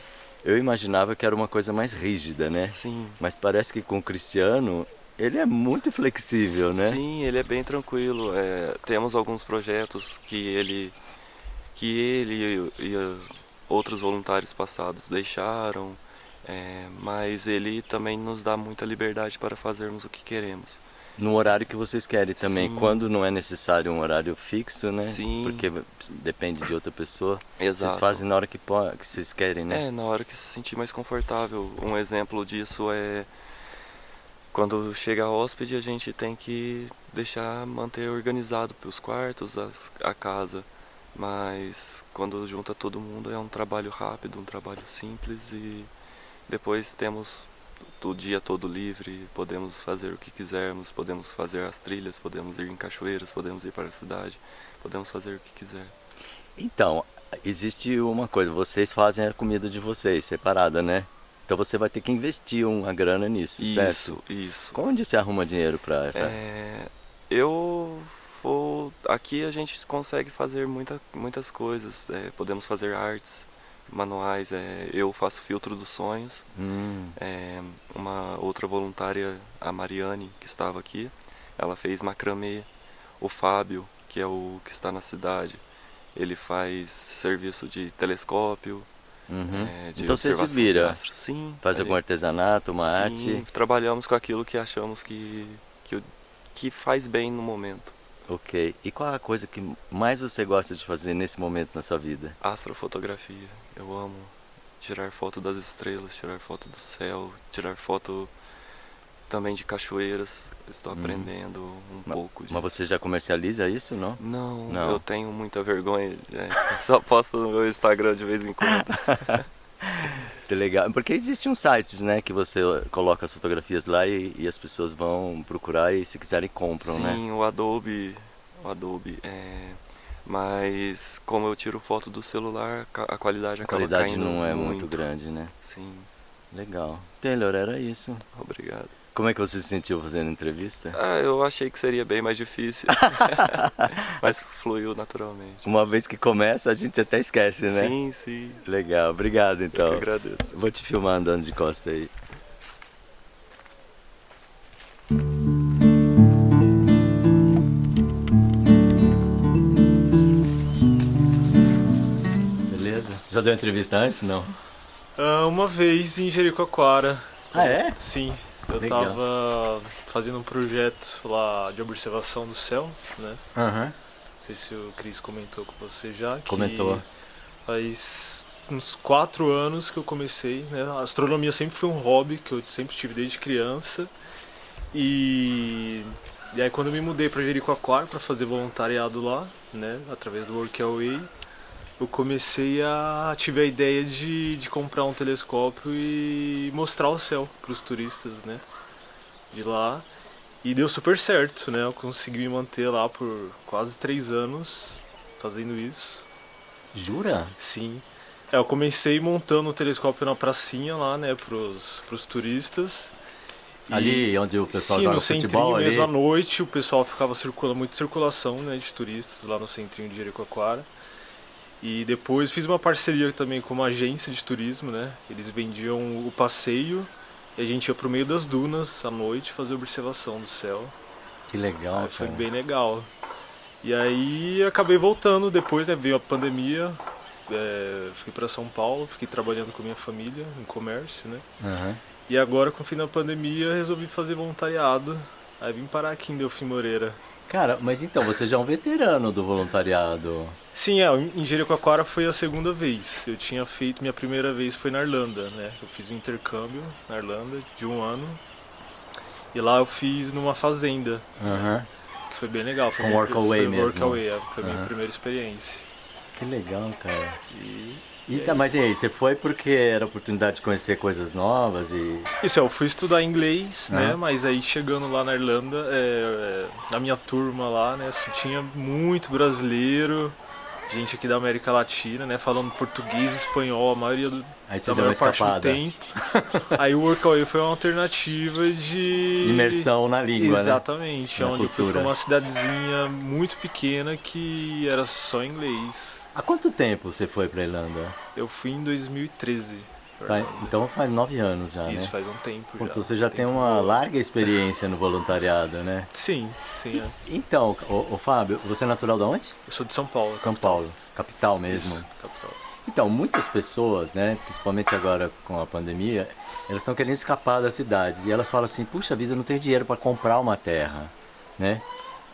eu imaginava que era uma coisa mais rígida, né? Sim. Mas parece que com o Cristiano ele é muito flexível, né? Sim, ele é bem tranquilo. É, temos alguns projetos que ele que ele e, e outros voluntários passados deixaram, é, mas ele também nos dá muita liberdade para fazermos o que queremos. No horário que vocês querem também, Sim. quando não é necessário um horário fixo, né? Sim. Porque depende de outra pessoa. Exato. Vocês fazem na hora que, que vocês querem, né? É, na hora que se sentir mais confortável. Um exemplo disso é quando chega a hóspede a gente tem que deixar manter organizado os quartos, as, a casa. Mas quando junta todo mundo é um trabalho rápido, um trabalho simples e depois temos o dia todo livre, podemos fazer o que quisermos, podemos fazer as trilhas, podemos ir em cachoeiras, podemos ir para a cidade, podemos fazer o que quiser. Então, existe uma coisa, vocês fazem a comida de vocês, separada, né? Então você vai ter que investir uma grana nisso, isso, certo? Isso, isso. Onde você arruma dinheiro para essa? É, eu vou... Aqui a gente consegue fazer muita, muitas coisas, é, podemos fazer artes, manuais, é, eu faço filtro dos sonhos, hum. é, uma outra voluntária, a Mariane, que estava aqui, ela fez macramê, o Fábio, que é o que está na cidade, ele faz serviço de telescópio, uhum. é, de então você se vira, sim, faz algum artesanato, uma sim, arte? trabalhamos com aquilo que achamos que, que, que faz bem no momento. Ok. E qual a coisa que mais você gosta de fazer nesse momento na sua vida? Astrofotografia. Eu amo tirar foto das estrelas, tirar foto do céu, tirar foto também de cachoeiras. Estou uhum. aprendendo um mas, pouco. De... Mas você já comercializa isso, não? não? Não, eu tenho muita vergonha. É, <laughs> só posto no meu Instagram de vez em quando. <laughs> que legal. Porque existem sites, né, que você coloca as fotografias lá e, e as pessoas vão procurar e se quiserem compram, Sim, né? Sim, o Adobe, o Adobe, é... mas como eu tiro foto do celular, a qualidade a acaba qualidade caindo não é muito. muito grande, né? Sim. Legal. Taylor, era isso. Obrigado. Como é que você se sentiu fazendo entrevista? Ah, eu achei que seria bem mais difícil. <laughs> Mas fluiu naturalmente. Uma vez que começa, a gente até esquece, né? Sim, sim. Legal, obrigado então. Eu que agradeço. Vou te filmar andando de costa aí. Beleza? Já deu entrevista antes? Não? Uh, uma vez em Jericoacoara. Ah, é? Sim. Eu Legal. tava fazendo um projeto lá de observação do céu, né? Aham. Não sei se o Cris comentou com você já. Comentou. Faz uns quatro anos que eu comecei, né? A astronomia sempre foi um hobby que eu sempre tive desde criança. E, e aí quando eu me mudei para Jericoacoara para fazer voluntariado lá, né? Através do Workaway, eu comecei a tive a ideia de, de comprar um telescópio e mostrar o céu para os turistas, né? De lá. E deu super certo, né? Eu consegui me manter lá por quase três anos fazendo isso. Jura? Sim. É, eu comecei montando o telescópio na pracinha lá, né, pros, pros turistas. Ali onde o pessoal Sim, joga no futebol centrinho ali. mesmo à noite, o pessoal ficava circulando, muita circulação, né, de turistas lá no centrinho de Jericoacoara. E depois fiz uma parceria também com uma agência de turismo, né? Eles vendiam o passeio e a gente ia pro meio das dunas à noite fazer observação do céu. Que legal, Aí foi cara. bem legal. E aí acabei voltando depois, né? Veio a pandemia, é, fui para São Paulo, fiquei trabalhando com minha família em comércio, né? Aham. E agora com o fim da pandemia resolvi fazer voluntariado. Aí vim parar aqui em Delfim Moreira. Cara, mas então, você já é um veterano do voluntariado. Sim, é, em Jericoacoara foi a segunda vez. Eu tinha feito, minha primeira vez foi na Irlanda, né? Eu fiz um intercâmbio na Irlanda de um ano. E lá eu fiz numa fazenda, Aham. que foi bem legal. Foi Com minha- workaway foi mesmo. Workaway, é, foi a minha Aham. primeira experiência. Que legal, cara. E E, tá, mas e aí, você foi porque era oportunidade de conhecer coisas novas e. Isso, eu fui estudar inglês, né? Mas aí chegando lá na Irlanda, é, é, na minha turma lá, né? assim, tinha muito brasileiro, gente aqui da América Latina, né? Falando português, espanhol, a maioria do, Aí da maior parte do tempo. aí o Workaway foi uma alternativa de Imersão na língua, né? Exatamente, Na onde eu fui cultura. pra uma cidadezinha muito pequena que era só inglês. Há quanto tempo você foi pra Irlanda? Eu fui em 2013. Então faz nove anos já, Isso né? faz um tempo Pô, já. Então você já tem uma larga experiência no voluntariado, né? Sim, sim, é. Então, ô, ô Fábio, você é natural de onde? Eu sou de São Paulo. São Paulo, capital mesmo. Isso, capital. Então, muitas pessoas, né, principalmente agora com a pandemia, elas estão querendo escapar das cidades e elas falam assim: puxa vida, eu não tenho dinheiro para comprar uma terra, né?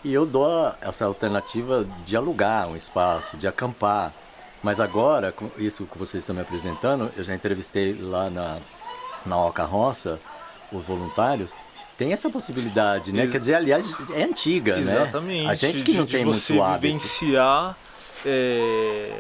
E eu dou essa alternativa de alugar um espaço, de acampar. Mas agora, com isso que vocês estão me apresentando, eu já entrevistei lá na, na Oca Roça os voluntários, tem essa possibilidade, né? Ex Quer dizer, aliás, é antiga, Exatamente. né? Exatamente. A gente que não de, tem de você muito hábito. vivenciar é,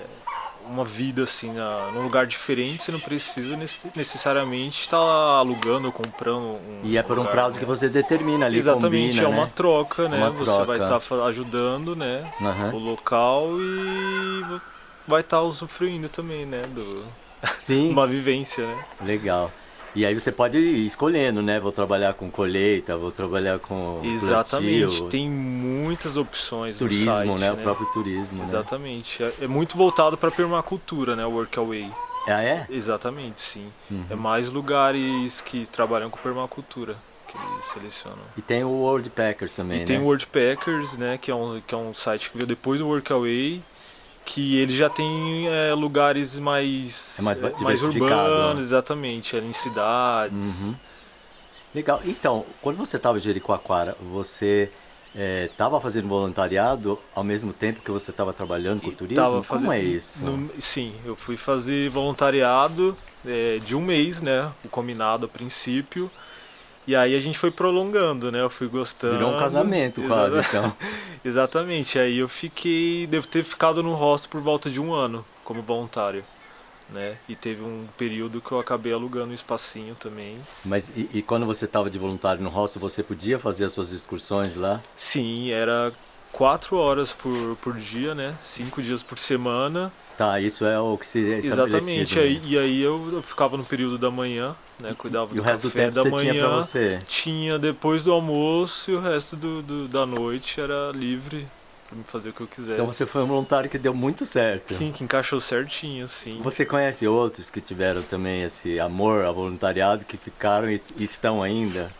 uma vida assim, na, num lugar diferente, você não precisa necessariamente estar alugando ou comprando um E é por lugar, um prazo né? que você determina ali, Exatamente, combina, é uma né? troca, né? Uma você troca. vai estar ajudando, né? Aham. O local e vai estar usufruindo também, né? Do, <laughs> Sim, uma vivência, né? legal. E aí você pode ir escolhendo, né? Vou trabalhar com colheita, vou trabalhar com Exatamente, plantio, tem muitas opções turismo, site, né? O próprio turismo, né? Exatamente, é, é muito voltado para permacultura, né? O Workaway. Ah, é? Exatamente, sim. Uhum. É mais lugares que trabalham com permacultura que eles selecionam. E tem o World Packers também, E né? tem o Worldpackers, né? Que é um, que é um site que veio depois do Workaway, que ele já tem é, lugares mais, É mais é, diversificado, urbanos, né? exatamente, é, em cidades. Uhum. Legal. Então, quando você estava em Jericoacoara, você estava fazendo voluntariado ao mesmo tempo que você estava trabalhando com turismo? tava Como é fazendo- isso? no- sim, eu fui fazer voluntariado é, de um mês, né? O combinado a princípio. E aí a gente foi prolongando, né? Eu fui gostando. Virou um casamento quase, então. <laughs> Exatamente. Aí eu fiquei, devo ter ficado no hostel por volta de um ano como voluntário, né? E teve um período que eu acabei alugando um espacinho também. Mas e, e quando você estava de voluntário no hostel, você podia fazer as suas excursões lá? Sim, era quatro horas por, por dia, né? Cinco dias por semana. Tá, isso é o que se é. Exatamente. né? Aí, e aí eu, eu ficava no período da manhã, né? Cuidava E do o resto do tempo da você manhã. tinha pra você. Tinha depois do almoço e o resto do, do- da noite era livre pra me fazer o que eu quisesse. Então você foi um voluntário que deu muito certo. Sim, que encaixou certinho, assim. Você conhece outros que tiveram também esse amor ao voluntariado, que ficaram e, e estão ainda?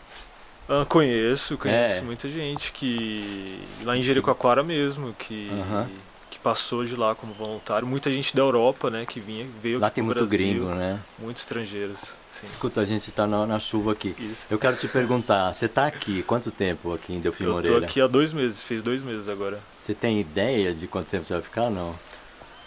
Ah, conheço, conheço É. muita gente que. Lá em Jericoacoara mesmo, que. Aham. Que passou de lá como voluntário. Muita gente da Europa, né, que vinha, veio Lá tem muito Brasil. gringo, né? Muitos estrangeiros. Sim. Escuta, a gente tá na, na chuva aqui. Isso. Eu quero te perguntar, você tá aqui, quanto tempo aqui em Delfim Eu tô Moreira? aqui há dois meses, fez dois meses agora. Você tem ideia de quanto tempo você vai ficar, não?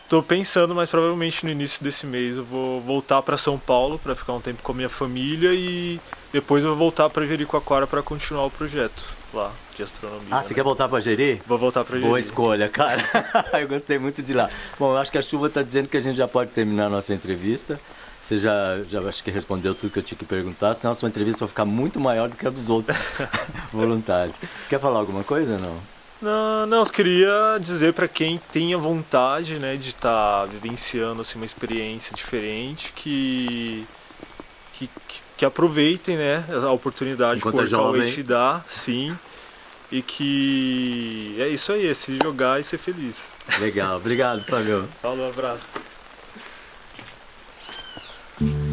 Tô pensando, mas provavelmente no início desse mês eu vou voltar para São Paulo para ficar um tempo com a minha família e depois eu vou voltar para Jericoacoara para continuar o projeto lá de astronomia. Ah, você né? quer voltar pra Jeri? Vou voltar para Boa Jeri. escolha, cara. <laughs> eu gostei muito de lá. Bom, eu acho que a chuva tá dizendo que a gente já pode terminar a nossa entrevista. Você já, já acho que respondeu tudo que eu tinha que perguntar, senão a sua entrevista vai ficar muito maior do que a dos outros <laughs> voluntários. Quer falar alguma coisa ou não? Não, não, eu queria dizer para quem tenha vontade, né, de estar vivenciando assim uma experiência diferente que que, que, aproveitem, né, a oportunidade Enquanto que o. Workaway te dá, sim. E que é isso aí, é se jogar e ser feliz. Legal, obrigado, Fabio. Falou, abraço. Mm-hmm.